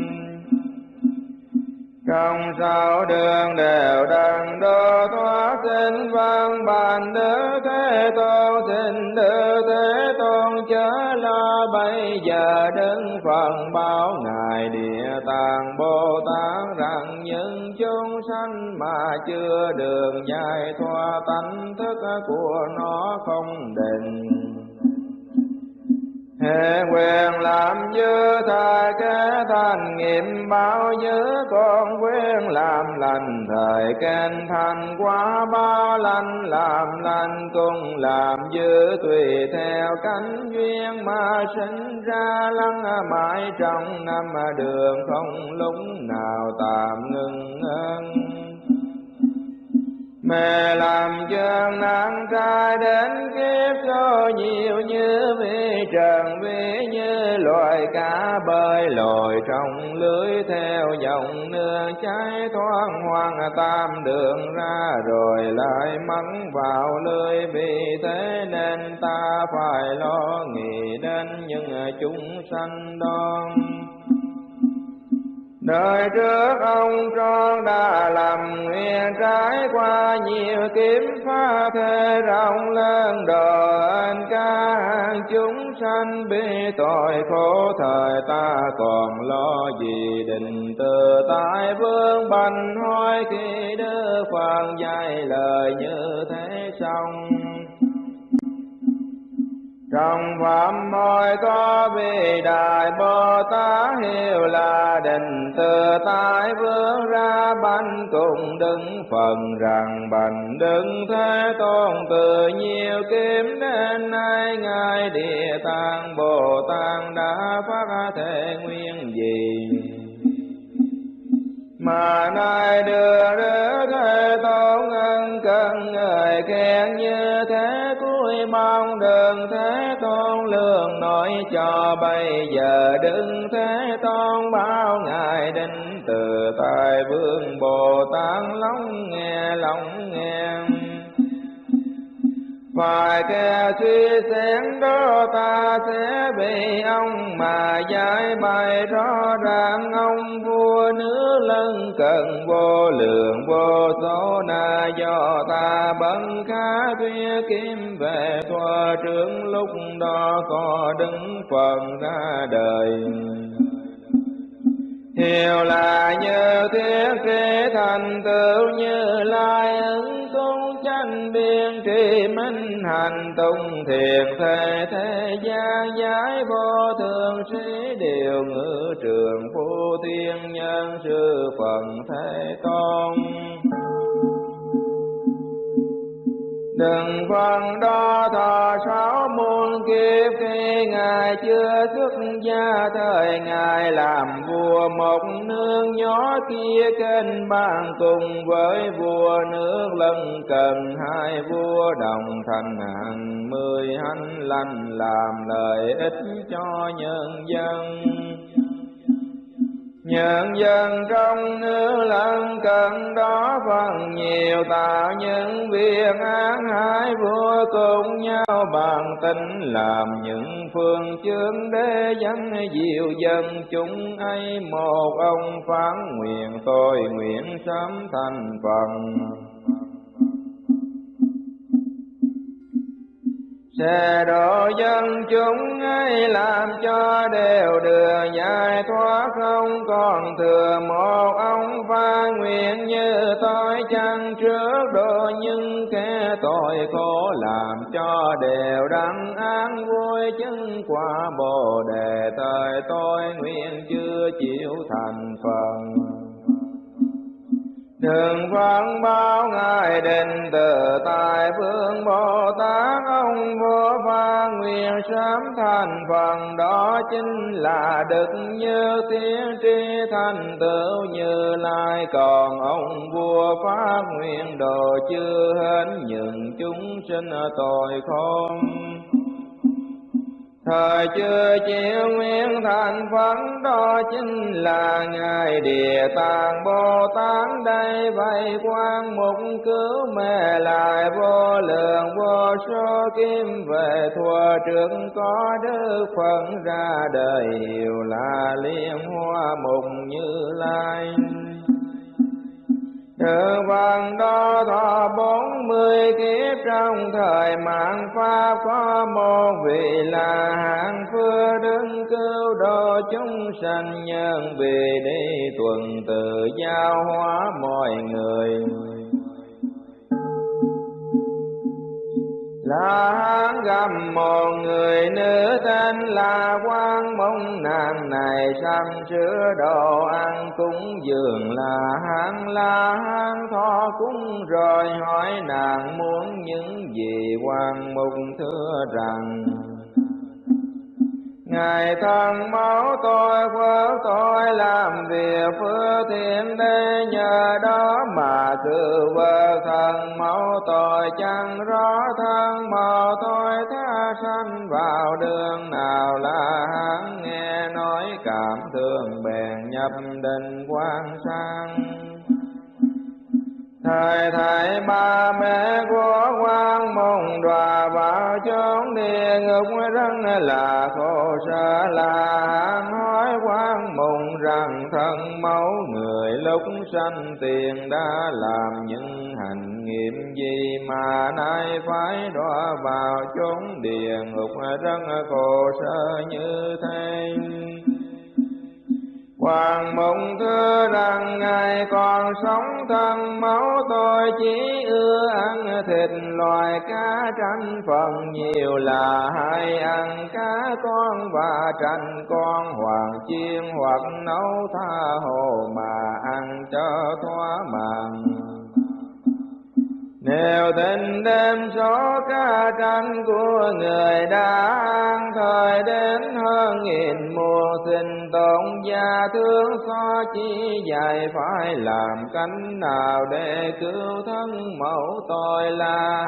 không sao đường đều đặng đô thoát sinh văn vâng, bàn đức thế tôn, xin đức thế tôn. Chớ lo, bây giờ đứng phần báo ngài địa tạng bồ tát rằng những chúng sanh mà chưa đường giải thoát, tánh thức của nó không định. Hệ quyền làm như thời kế thành nghiệm, bao nhiêu con quyền làm lành. Thời khen thành quá ba lành làm lành cùng làm dư, tùy theo cánh duyên mà sinh ra. Lăng mãi trong năm đường không lúc nào tạm ngừng ngưng mẹ làm chân nắng trai đến kiếp cho nhiều như vi trần vi như loài cá bơi lội trong lưới theo dòng nước cháy thoáng hoang tam đường ra rồi lại mắng vào lưới. Vì thế nên ta phải lo nghĩ đến những chúng sanh đoan Đời trước ông tròn đã làm nguyện trải qua nhiều kiếm pha thế, rộng lớn đền ca chúng sanh bị tội khổ, thời ta còn lo gì? Định từ tại vương bành hoi khi đưa phật dạy lời như thế xong trong phạm môi có vị đại bồ tát hiệu là định, từ tai vương ra bánh cùng đứng phần rằng bành đứng thế tôn từ nhiều kiếm đến nay, ngài địa tạng bồ tát đã phát thể nguyên gì? Mà nay đưa đức thế tôn ân cần người khen như thế cuối mong được nói cho bây giờ đừng thế tôn bao ngài định từ tại vương bồ tát lóng nghe lóng nghe. Phải kẻ suy xét đó ta sẽ bị ông mà giải bày rõ ràng. Ông vua nước lân cần vô lượng vô số na do ta bận đó có đứng phần ra đời. Hiểu là như thiết kế thành tựu như lai ứng tung tranh biên trì minh hành tung thiền thế thế gian giải vô thường sĩ điều ngữ trường phu thiên nhân sư phần thế tôn. Đừng vâng phân đo kiếp khi Ngài chưa xuất gia, thời Ngài làm vua một nước nhỏ kia kênh bàn cùng với vua nước lân cần hai vua đồng thành hàng mười hành lành, làm lợi ích cho nhân dân. Nhân dân trong nước lân cận đó phần nhiều tạo những việc án hai vua cùng nhau bàn tính làm những phương chương để dân diệu dân chúng ấy. Một ông phán nguyện tôi nguyện sớm thành phần sẽ độ dân chúng ấy làm cho đều được giải thoát không còn thừa một ông pha nguyện như tôi chăng trước độ những kẻ tội khổ làm cho đều đắng an vui chứng quả bồ đề. Thời tôi nguyện chưa chịu thành phần. Thường phán bao ngài định, từ tại phương Bồ Tát, ông vô pha nguyện sám thành phần. Đó chính là đức như tiếng tri thành tựu như lai. Còn ông vua phát nguyện đồ chưa hết những chúng sinh tội không Thời chưa chịu nguyện thành phấn đó chính là Ngài Địa Tạng Bồ Tát. Đây vậy quan mục cứu mê lại vô lượng vô số kim về thua trước có đức phận ra đời, hiệu là liên hoa mục như lai. Sự văn đó thọ bốn mươi kiếp trong thời mạng Pháp, có một vị là hạng phưa đứng cứu độ chúng sanh nhân vì đi tuần tự giao hóa mọi người. Là hán gặp một người nữ tên là quan mong nàng này săn chứa đồ ăn cúng dường. Là hán là hán thọ cúng. Rồi hỏi nàng muốn những gì quan mục thưa rằng. Ngài thân máu tôi phước tôi làm việc, phước thiện đây nhờ đó mà cứ vơ thân máu tôi chẳng rõ thân màu tôi tha sanh vào đường nào là hắn nghe nói cảm thương bèn nhập định quan sang. Thời thầy ba mẹ của quan môn đòa vào chốn địa ngục rất là khổ sở là nói quan môn rằng thân mẫu người lúc sanh tiền đã làm những hành nghiệm gì mà nay phải đọa vào chốn địa ngục rất khổ sở như thế. Hoàng mộng thưa rằng Ngài còn sống thân, máu tôi chỉ ưa ăn thịt loài cá tranh phần nhiều là hay ăn cá con và tranh con hoàng chiên hoặc nấu tha hồ mà ăn cho thỏa màng. Nếu tình đêm số ca tranh của người đã an thời đến hơn nghìn mùa sinh tồn gia thương so chi dài phải làm cánh nào để cứu thân mẫu tội là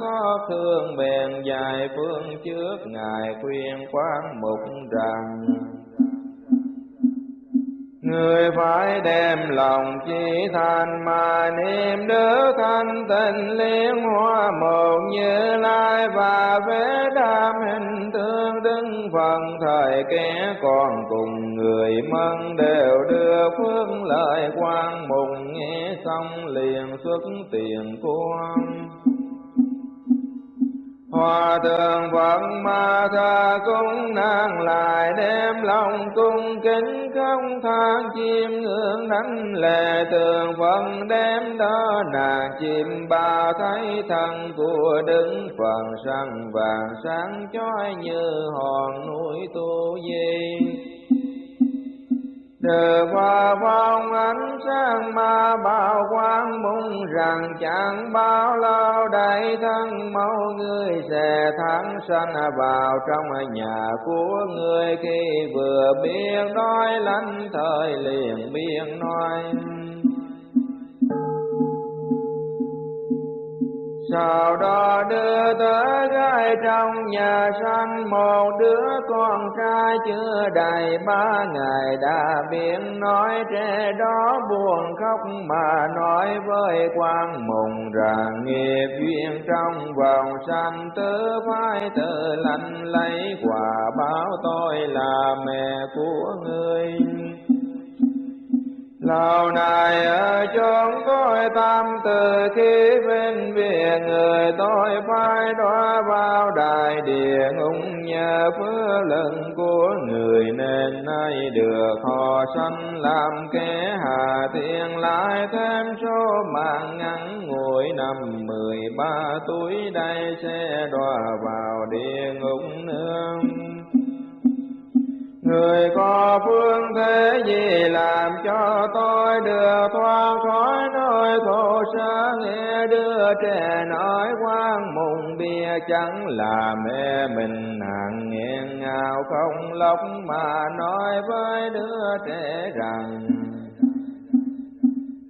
có thương bền dài phương trước ngài khuyên quán mục rằng. Người phải đem lòng chỉ thành mà niệm đức thanh tịnh liên hoa một như lai và vế đam hình tương đứng phần thời kẻ còn cùng người mân đều đưa phước lợi quan mùng nghe xong liền xuất tiền quan. Hòa thượng Phật ma tha cung nàng lại đem lòng cung kính không than chim ngưỡng đánh lệ tường Phật đem đó nàng chim ba thấy thân của đứng phần săn vàng sáng chói như hòn núi tu di. Từ qua phong ánh sáng ma bảo quang mong rằng chẳng bao lâu đại thân máu người sẽ thắng sanh vào trong nhà của người khi vừa biết nói lánh thời liền biên nói. Sau đó đưa tới gái trong nhà sanh một đứa con trai chưa đầy ba ngày đã biến nói trẻ đó buồn khóc mà nói với quan mùng rằng nghiệp duyên trong vòng sanh tứ phải tự lành lấy quả báo tôi là mẹ của ngươi Lâu nay ở chốn tôi tâm từ khi bên bìa người tôi phải đọa vào đại địa ngục nhờ phước lần của người nên nay được họ sanh làm kẻ hà thiên. Lại thêm số mạng ngắn, ngủi năm mười ba tuổi, đây sẽ đọa vào địa ngục nương. Người có phương thế gì làm cho tôi được thoát khỏi nỗi khổ sở? Nghe đưa trẻ nói quang mùng bia chẳng là mẹ mình. Hàng nghiêng ngào không lóc mà nói với đứa trẻ rằng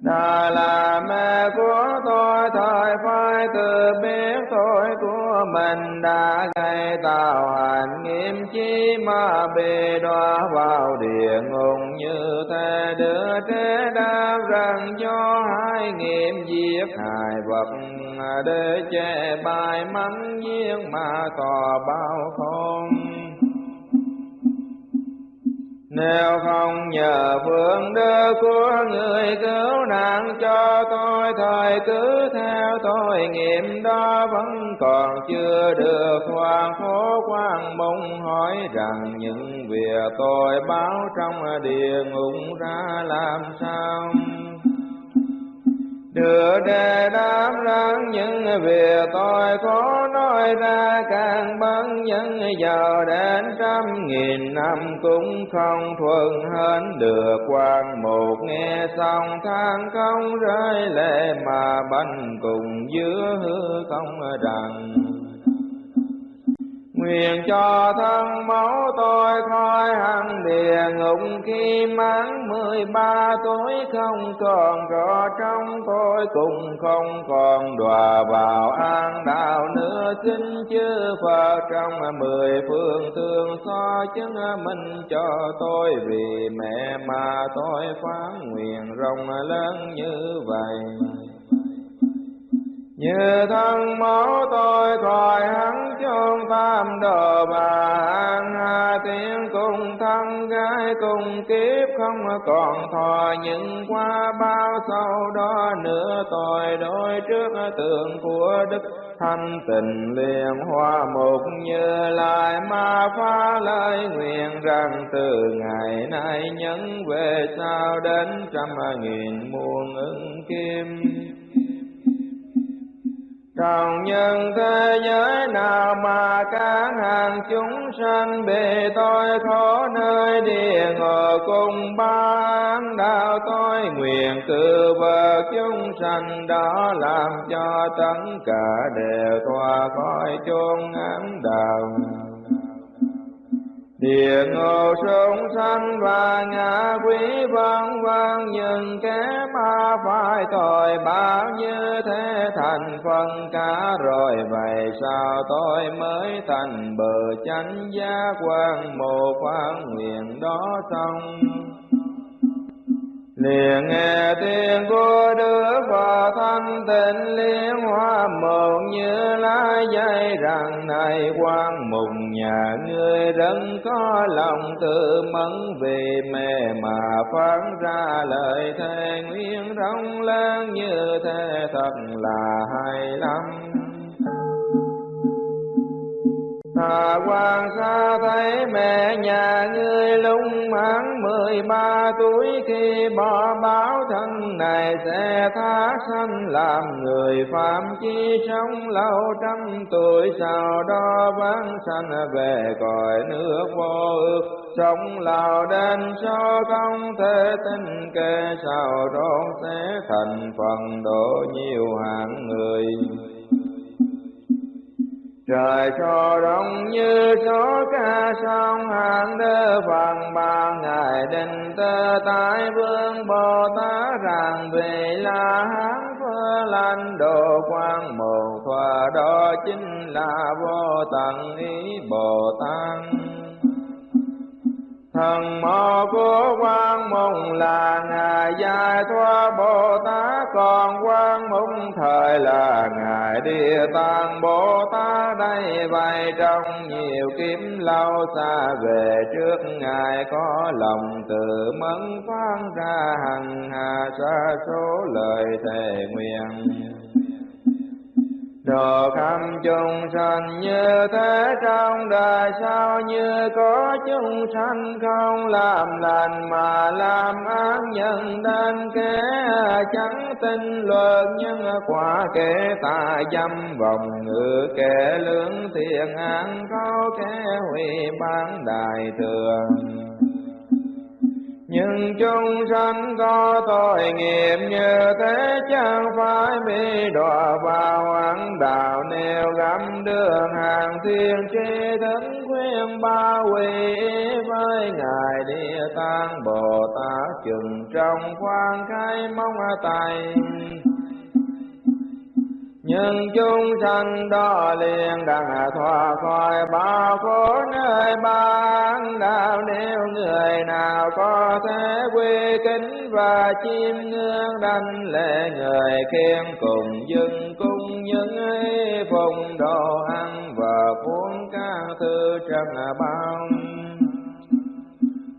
đã là mẹ của tôi thời phải tự biết tôi của mình đã gây tạo hành nghiêm chi mà bị đọa vào địa ngục. Như thế đứa trẻ đã rằng cho hai nghiệm giết hại vật để che bài mắm giếng mà tỏ bao không nếu không nhờ phương đức của người cứu nạn cho tôi, thời cứ theo tôi nghiệm đó vẫn còn chưa được hoàn phố quan mong hỏi rằng, những việc tôi báo trong địa ngục ra làm sao? Đưa đề đáp rằng những việc tôi có nói ra, càng bấn nhân giàu đến trăm nghìn năm cũng không thuận hơn được. Quan một nghe xong, than không rơi lệ mà bánh cùng giữa hư không rằng. Nguyện cho thân máu tôi thoi hằng địa ngục khi mãn mười ba tuổi. Không còn rõ trong tôi cùng không còn đọa vào an đạo nữa. Xin chư Phật trong mười phương thương so chứng minh cho tôi. Vì mẹ mà tôi phán nguyện rộng lớn như vậy như thân máu tôi thoại hắn chôn tam đồ bà an hà tiên cùng thân gái cùng kiếp không còn thọ những qua bao sau đó nữa tôi đối trước tượng của đức thanh tình liền hoa một như lại ma phá lời nguyện rằng từ ngày nay nhấn về sau đến trăm nghìn muôn ứng kim trong nhân thế giới nào mà các hàng chúng sanh bị tôi khổ nơi địa ngục cùng ban đạo tôi, nguyện từ vợ chúng sanh đó làm cho tất cả đều thoát khỏi chốn ám đạo địa ngục sông sanh và ngã quý văn văn nhưng kẻ ma phải tội. Bao như thế thành phần cả rồi, vậy sao tôi mới thành bờ chánh giác quan? Một quan nguyện đó xong liền nghe tiếng của đức phật thanh tịnh liên hoa một như lá dây rằng này quan mùng nhà ngươi đấng có lòng tự mẫn vì mẹ mà phán ra lời thề nguyên rộng lớn như thế thật là hay lắm ta quan xa thấy mẹ nhà ngươi lung mãn mười ba tuổi, khi bỏ báo thân này sẽ tha sanh làm người phạm chi sống lâu trăm tuổi. Sau đó vãng sanh về cõi nước vô ước, sống lào đến cho không thể tin kê. Sao đó sẽ thành phần độ nhiều hạng người. Trời cho đông như số ca sông, hàng đơ phần ba ngày định tơ tại vương, Bồ Tát rằng vì là hán phơ lanh, đồ quang một thoa đó chính là vô tận ý Bồ Tát thần mô của quan mùng là ngài giải thoát bồ tát còn quan mùng thời là ngài địa tạng bồ tát đây vậy trong nhiều kiếp lâu xa về trước, ngài có lòng tự mẫn phán ra hằng hà xa số lời thề nguyện. Độ khắp chúng sanh như thế trong đời sao như có chúng sanh không? Làm lành mà làm ác nhân đến kẻ chẳng tin luật nhân quả kẻ ta dâm vòng ngự, kẻ lưỡng thiện an có kẻ hủy bán đại thường nhưng chúng sanh có tội nghiệp như thế chẳng phải bị đọa vào ẩn đạo. Nêu gắm đường hàng thiên tri thức khuyên ba quỷ, với ngài địa tạng bồ tát chừng trong khoan khai mong tài nhưng chúng sanh đó liền đặng à, thoát khỏi bao khổ nơi ban đạo nếu người nào có thể quy kính và chiêm ngưỡng đảnh lễ người khen cùng dưng cung những phùng đồ ăn và cuốn các thư trần bao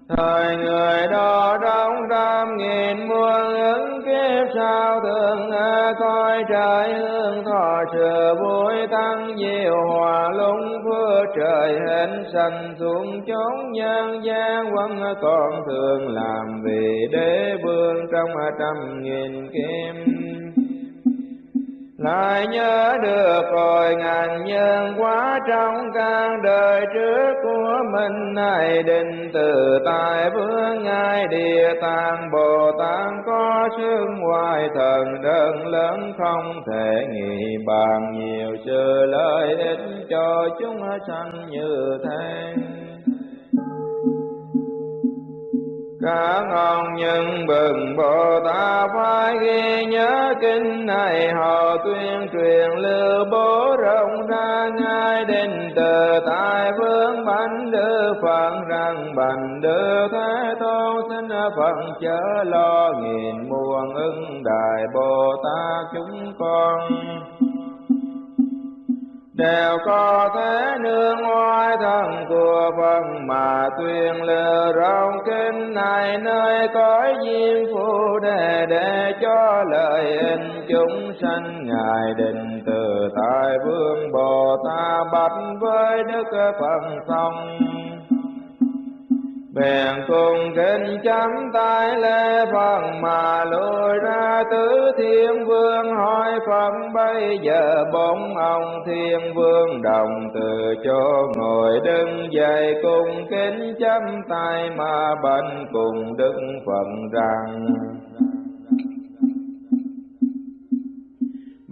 Thời người đó trong trăm nghìn muôn ứng kiếp, sao thường coi trời hương thọ sự vui tăng diệu hòa lung phước trời hình sanh xuống chốn nhân gian. Quân còn thường làm vì đế vương trong trăm nghìn kim. Ngài nhớ được rồi, ngàn nhân quá trong căn đời trước của mình. Này định từ tại vương, ngài địa tạng, bồ tát có xương ngoài thần đơn lớn, không thể nghĩ bàn nhiều sự lợi ích cho chúng sanh như thế cả ngon nhân bừng bồ tát phải ghi nhớ kinh này. Họ tuyên truyền lưu bố rộng ra ngay đến từ tại vương bánh đưa phật rằng, bành đưa thế tôn, xin phận chớ lo nghìn muôn ưng đại bồ tát chúng con đều có thể nương ngoài thân của Phật mà tuyên lừa rộng. Kinh này nơi cõi diêm phù đề để cho lợi ích chúng sanh ngài định từ tại vương Bồ Tát bạch với Đức Phật xong bèn cùng kinh chấm tay lễ Phật mà lùi ra tứ thiên vương. Hỏi Phật, bây giờ bốn ông thiên vương đồng từ chỗ ngồi đứng dậy? Cùng kính chấm tay mà bệnh cùng đức Phật rằng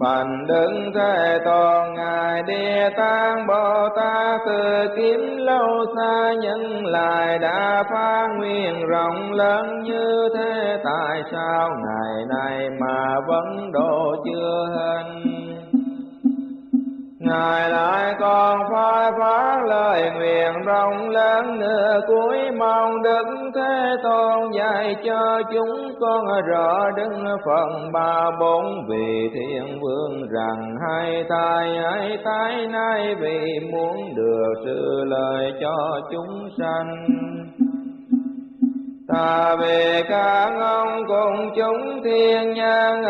Bành đứng thế toàn ngài địa tạng bồ tát từ kiếm lâu xa nhân lại đã phá nguyên rộng lớn như thế, tại sao ngày nay mà vẫn độ chưa hình? Ngài lại còn phải phát lời nguyện rộng lớn nữa cuối mong Đức Thế Tôn dạy cho chúng con rõ đứng phần ba bốn vị thiên vương rằng hai tai hai tai nay vì muốn được sự lời cho chúng sanh. Thà về các ông cùng chúng thiên nhân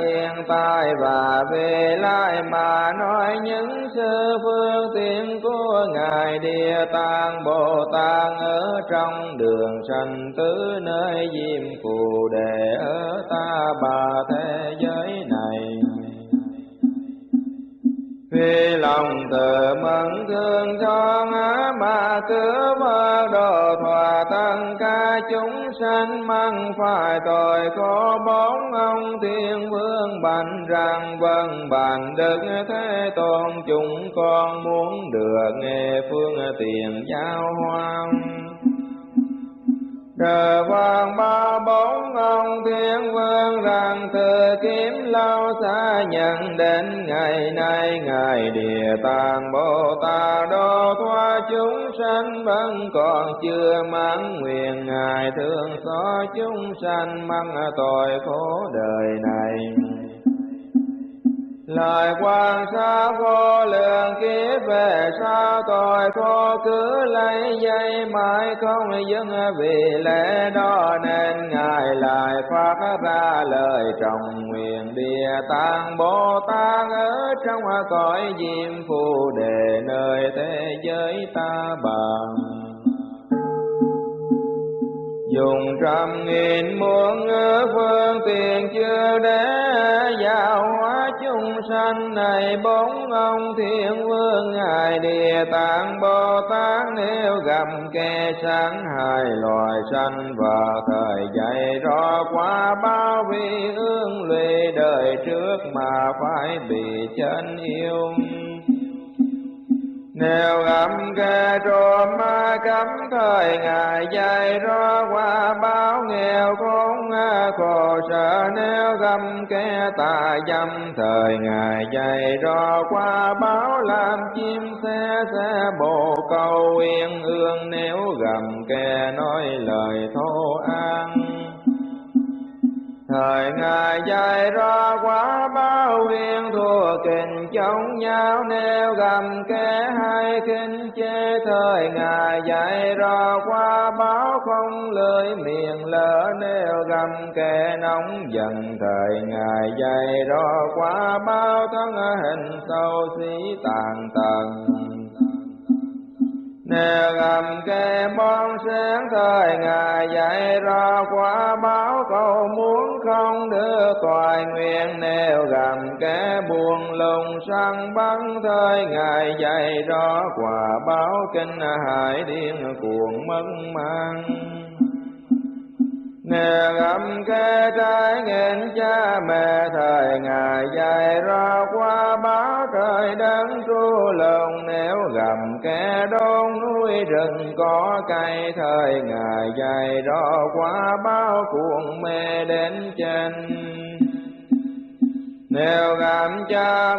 hiện tại và về lại mà nói những sư phương tiện của Ngài Địa Tạng Bồ Tát ở trong đường sanh tứ nơi diêm phù đề ở ta bà thế giới này khi lòng từ mẫn thương cho ngã mà cứu mơ đồ thỏa tăng ca chúng sanh mang phải tội có bốn ông thiên vương bành rằng vâng bàn đức thế tôn, chúng con muốn được nghe phương tiền giao hoang cờ vàng ba bốn ông thiên vương rằng từ kiếm lâu xa nhận đến ngày nay. Ngài địa tạng bồ tát đô thoa chúng sanh vẫn còn chưa mãn nguyện. Ngài thương xót chúng sanh mang tội khổ đời này lời quan sát vô lượng kiếp về sao tội khổ cứ lấy dây mãi không dừng vì lẽ đó nên ngài lại phát ra lời trọng nguyện địa tạng bồ tát ở trong cõi diêm phù đề nơi thế giới ta bằng dùng trăm nghìn muôn phương tiện chưa để giáo hóa chúng sanh này. Bốn ông thiên vương ngài địa tạng bồ tát nếu gặp kẻ sáng hai loài sanh và thời dạy rõ qua bao vi ương lụy đời trước mà phải bị chân yêu nếu âm kẻ trô ma cấm thời ngài dạy rõ qua, báo nghèo khốn khổ sợ nếu gầm kẻ tà dâm thời ngài dạy rõ qua, báo làm chim xe xe bồ câu yên ương. Nếu gầm kẻ nói lời thô an thời ngài dạy ra quá bao viên thua kình, chống nhau nêu gầm kẻ hai kinh chê thời ngài dạy ra quá báo không lưỡi miệng lỡ nêu gầm kẻ nóng giận. Thời ngài dạy ra quá bao thân hình sâu xí tàn tầng Nè ngầm kê bon sáng thời Ngài dạy ra quả báo cầu muốn không đưa toại nguyện nèo gầm kê buồn lùng săn bắn thời Ngài dạy ra quả báo kinh hải điên cuồng mất mang Nè gầm kê trái nghẹn cha mẹ, thời ngày dài ra qua báo trời đấng tru lòng Nếu gầm kẻ đôn núi rừng có cây, thời ngày dài ra qua báo cuồng mê đến chân nếu cảm cha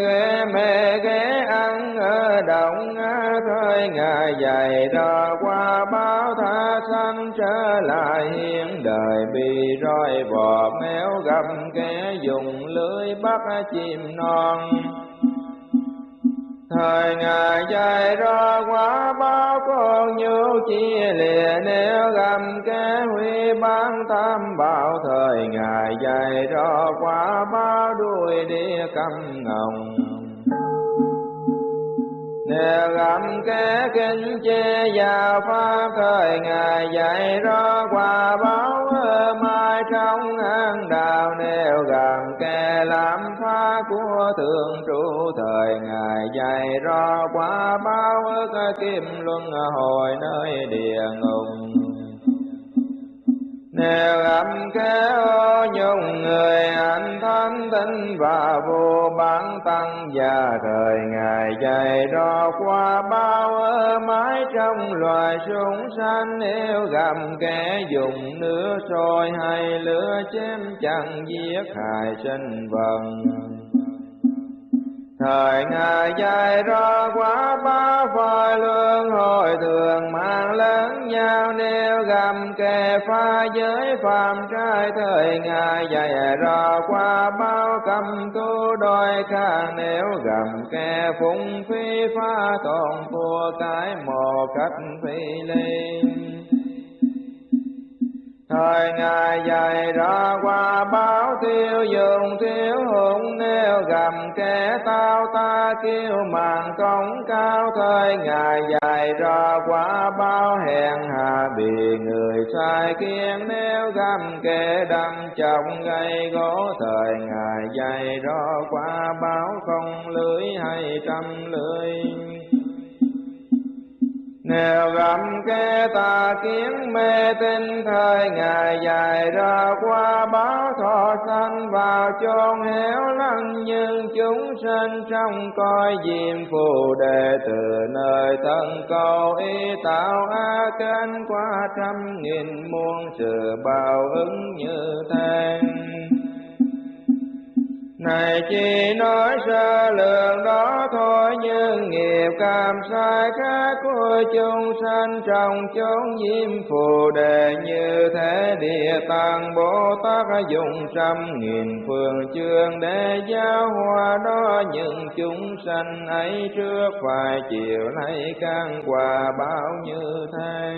ghé mê ghé ăn ở động thời ngài dạy ra qua báo tha sanh trở lại hiện đời. Bị roi bò méo gặp kẻ dùng lưới bắt chim non thời ngài dạy ra quá báo con như chia lìa nếu gặp kẻ huy ban tham bảo. Thời ngài dạy ra quá báo đuôi đi cầm ngồng nếu gặm kế kinh chê và pháp thời ngài, dạy rõ quả báo mai trong an đạo. Nếu gặm kẻ làm phá của thượng trụ thời ngài, dạy rõ quả báo ức kim luân hồi nơi địa ngục nếu gặp kéo nhung người anh thánh tinh và vô bản tăng và thời ngày dày đo qua bao ơ mái trong loài súng sanh nếu gặp kẻ dùng nước sôi hay lửa chém chẳng giết hại sinh vần thời ngài dài ra quá, ba phai lương hồi thường mang lớn nhau nêu gầm kề pha giới phàm trai. Thời ngài dài ra qua bao cầm tu đôi khang, nếu gầm kề phung phi pha toàn thua cái một cách phi linh thời ngài dạy ra qua, báo tiêu dùng thiếu hụt nêu gầm kẻ tao ta kêu màn công cao. Thời ngài dạy ra qua, báo hẹn hà bị người sai kiên, nêu gầm kẻ đâm trọng gây gỗ. Thời ngài dạy ra qua, báo không lưới hay trăm lưới nếu gặm kê tà kiến mê tinh thời ngày dài ra qua, báo thọ sanh vào chôn héo lăng nhưng chúng sinh trong coi diệm phù đề từ nơi thân cầu, y tạo a kênh qua trăm nghìn muôn sự bao ứng như thế này chỉ nói sơ lượng đó thôi, nhưng nghiệp cảm sai khác của chúng sanh trong chốn diêm phù đề như thế địa tạng bồ tát dùng trăm nghìn phương chương để giáo hóa đó. Những chúng sanh ấy trước phải chiều nay can quà bao như thế?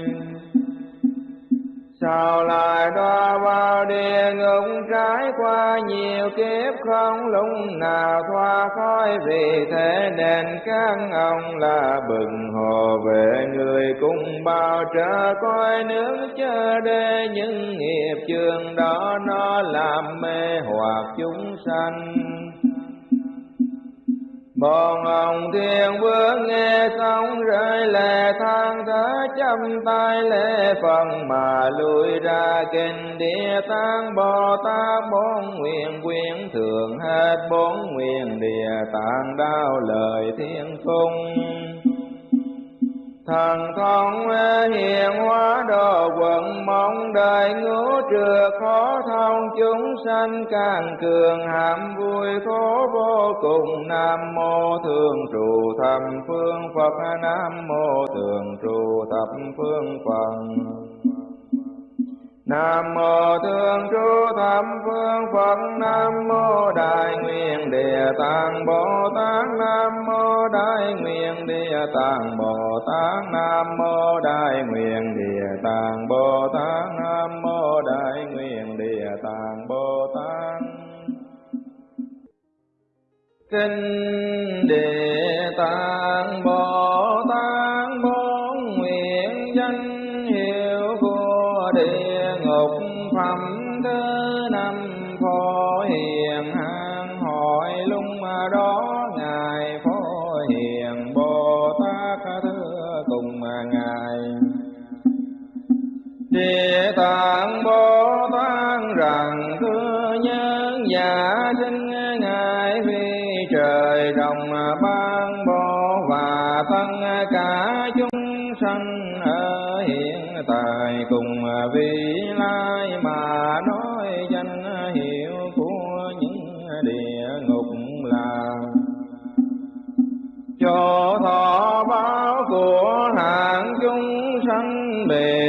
Sao lại đo vào địa ngục trải qua nhiều kiếp không? Lúc nào thoát khỏi vì thế nên các ông là bừng hồ về người cùng bao trở coi nước chờ đê. Những nghiệp trường đó nó làm mê hoặc chúng sanh. Bồn ông thiên vương nghe xong rơi lệ than thở chăm tay lễ phần mà lui ra kinh địa tạng. Bồ Tát bốn nguyện, quyến thường hết bốn nguyện địa tạng đao lời thiên cung thần thông hiền, hóa đồ quận, mong đời ngũ trừa khó thông. Chúng sanh càng cường hàm vui khổ vô cùng. Nam mô thường trụ thập phương phật, nam mô thường trụ thập phương phật. Nam mô Thương Chúa Thập Phương Phật, Nam mô Đại Nguyện Địa Tạng Bồ Tát, Nam mô Đại Nguyện Địa Tạng Bồ Tát, Nam mô Đại Nguyện Địa Tạng Bồ Tát, Nam mô Đại Nguyện Địa Tạng Bồ Tát. Kinh Địa Tạng Bồ Tát bốn đó ngài phó hiền bồ tát thưa cùng ngài. Địa tạng bồ tát rằng, thưa nhân giả sinh, ngài vì trời, đồng ban bồ và thân cả chúng sanh ở hiện tại cùng vị lai mà nói danh hiệu của những địa ngục cho thọ báo của hạng chúng sanh đều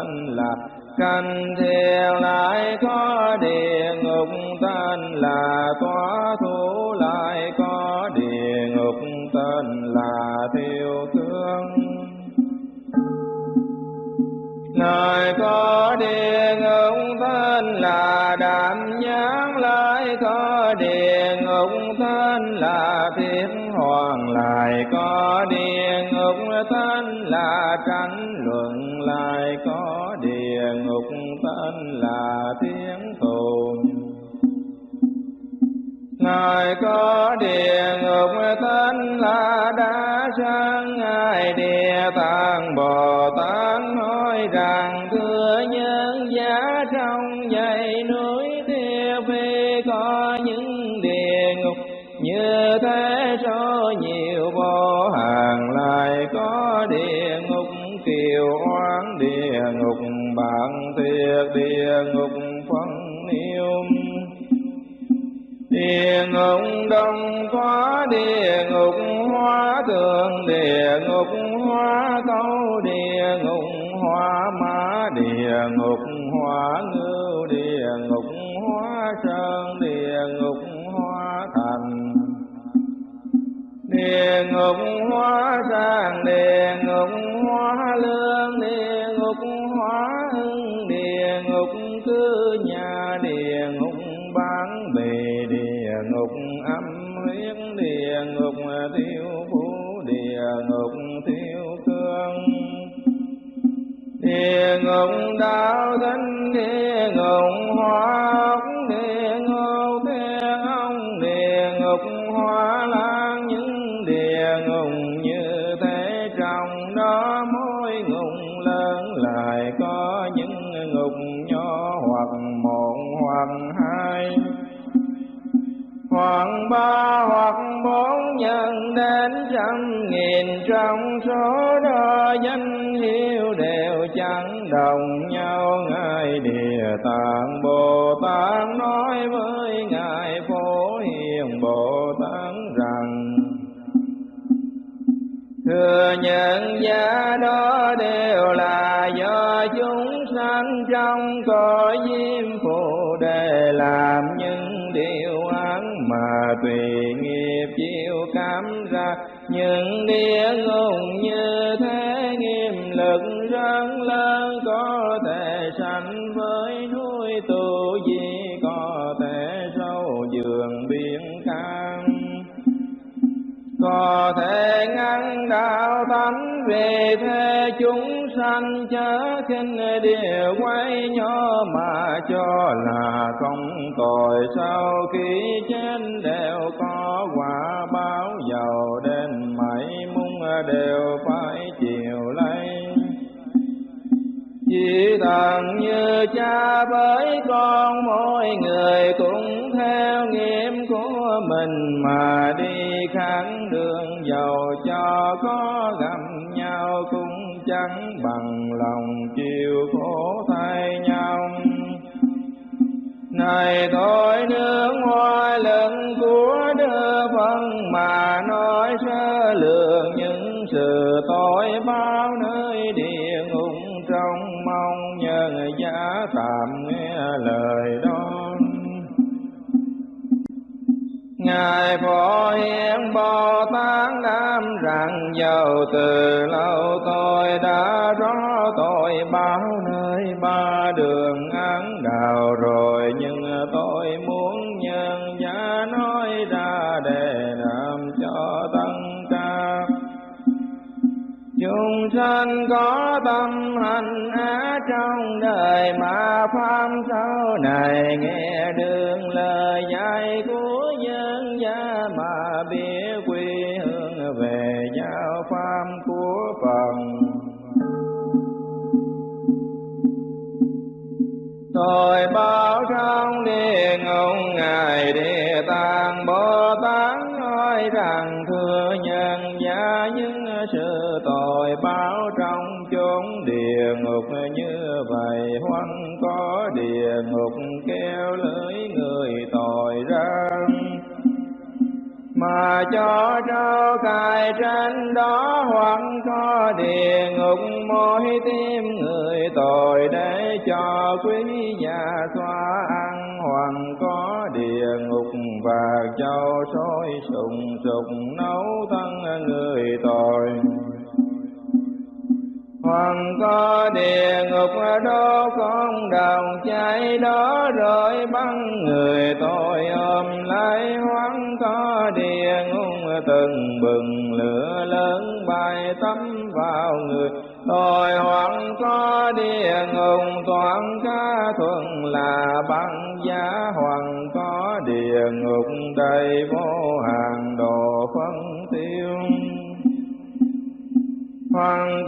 tên là canh thiên lại có địa ngục tên là tỏa thủ lại có địa ngục tên là tiêu tướng lại có địa ngục tên là đạm nhãn lại có địa ngục tên là thiên hoàng lại có địa ngục tên là trắng thời có địa ngục tên là đã sang ngài địa tạng bồ tánh về thế chúng sanh, chớ khinh địa quay nhỏ mà cho là không tội sau khi trên đều có quả báo giàu đến mãi mung đều vì thần như cha với con, mỗi người cũng theo nghiệp của mình mà đi kháng đường. Giàu cho có gặp nhau cũng chẳng bằng lòng chịu khổ thay nhau. Này tôi nước ngoài lần của đưa phân mà nói sơ lược những sự tội bao nơi địa tạm nghe lời đó Ngài Phổ Hiền Bồ Tát đam rằng giàu từ lâu tôi đã rõ tội báo nơi ba đường án đạo rồi, nhưng tôi muốn nhân giá nói chúng sanh có tâm hành á trong đời mà pháp sau này nghe đường lời dạy của nhân gia mà biết quy hướng về giáo pháp của Phật. Tôi báo trong địa ngục Ngài Địa Tạng Bồ Tát nói rằng, thưa nhân gia, những sự tội báo trong chốn địa ngục như vậy hoan có địa ngục, kêu lưỡi người tội ra mà cho trao cài trên đó hoặc có địa ngục mỗi tim người tội để cho quý nhà xoa ăn. Hoặc có địa ngục và châu sôi sùng sục nấu thân người tội. Hoàng có địa ngục đó, con đồng cháy đó rồi băng người tôi ôm lấy. Hoang có địa ngục, từng bừng lửa lớn bay tắm vào người. Tôi hoàng có địa ngục, toàn ca thuần là băng giá. Hoàng có địa ngục, đầy vô hàng đồ phân tiêu. Hoàng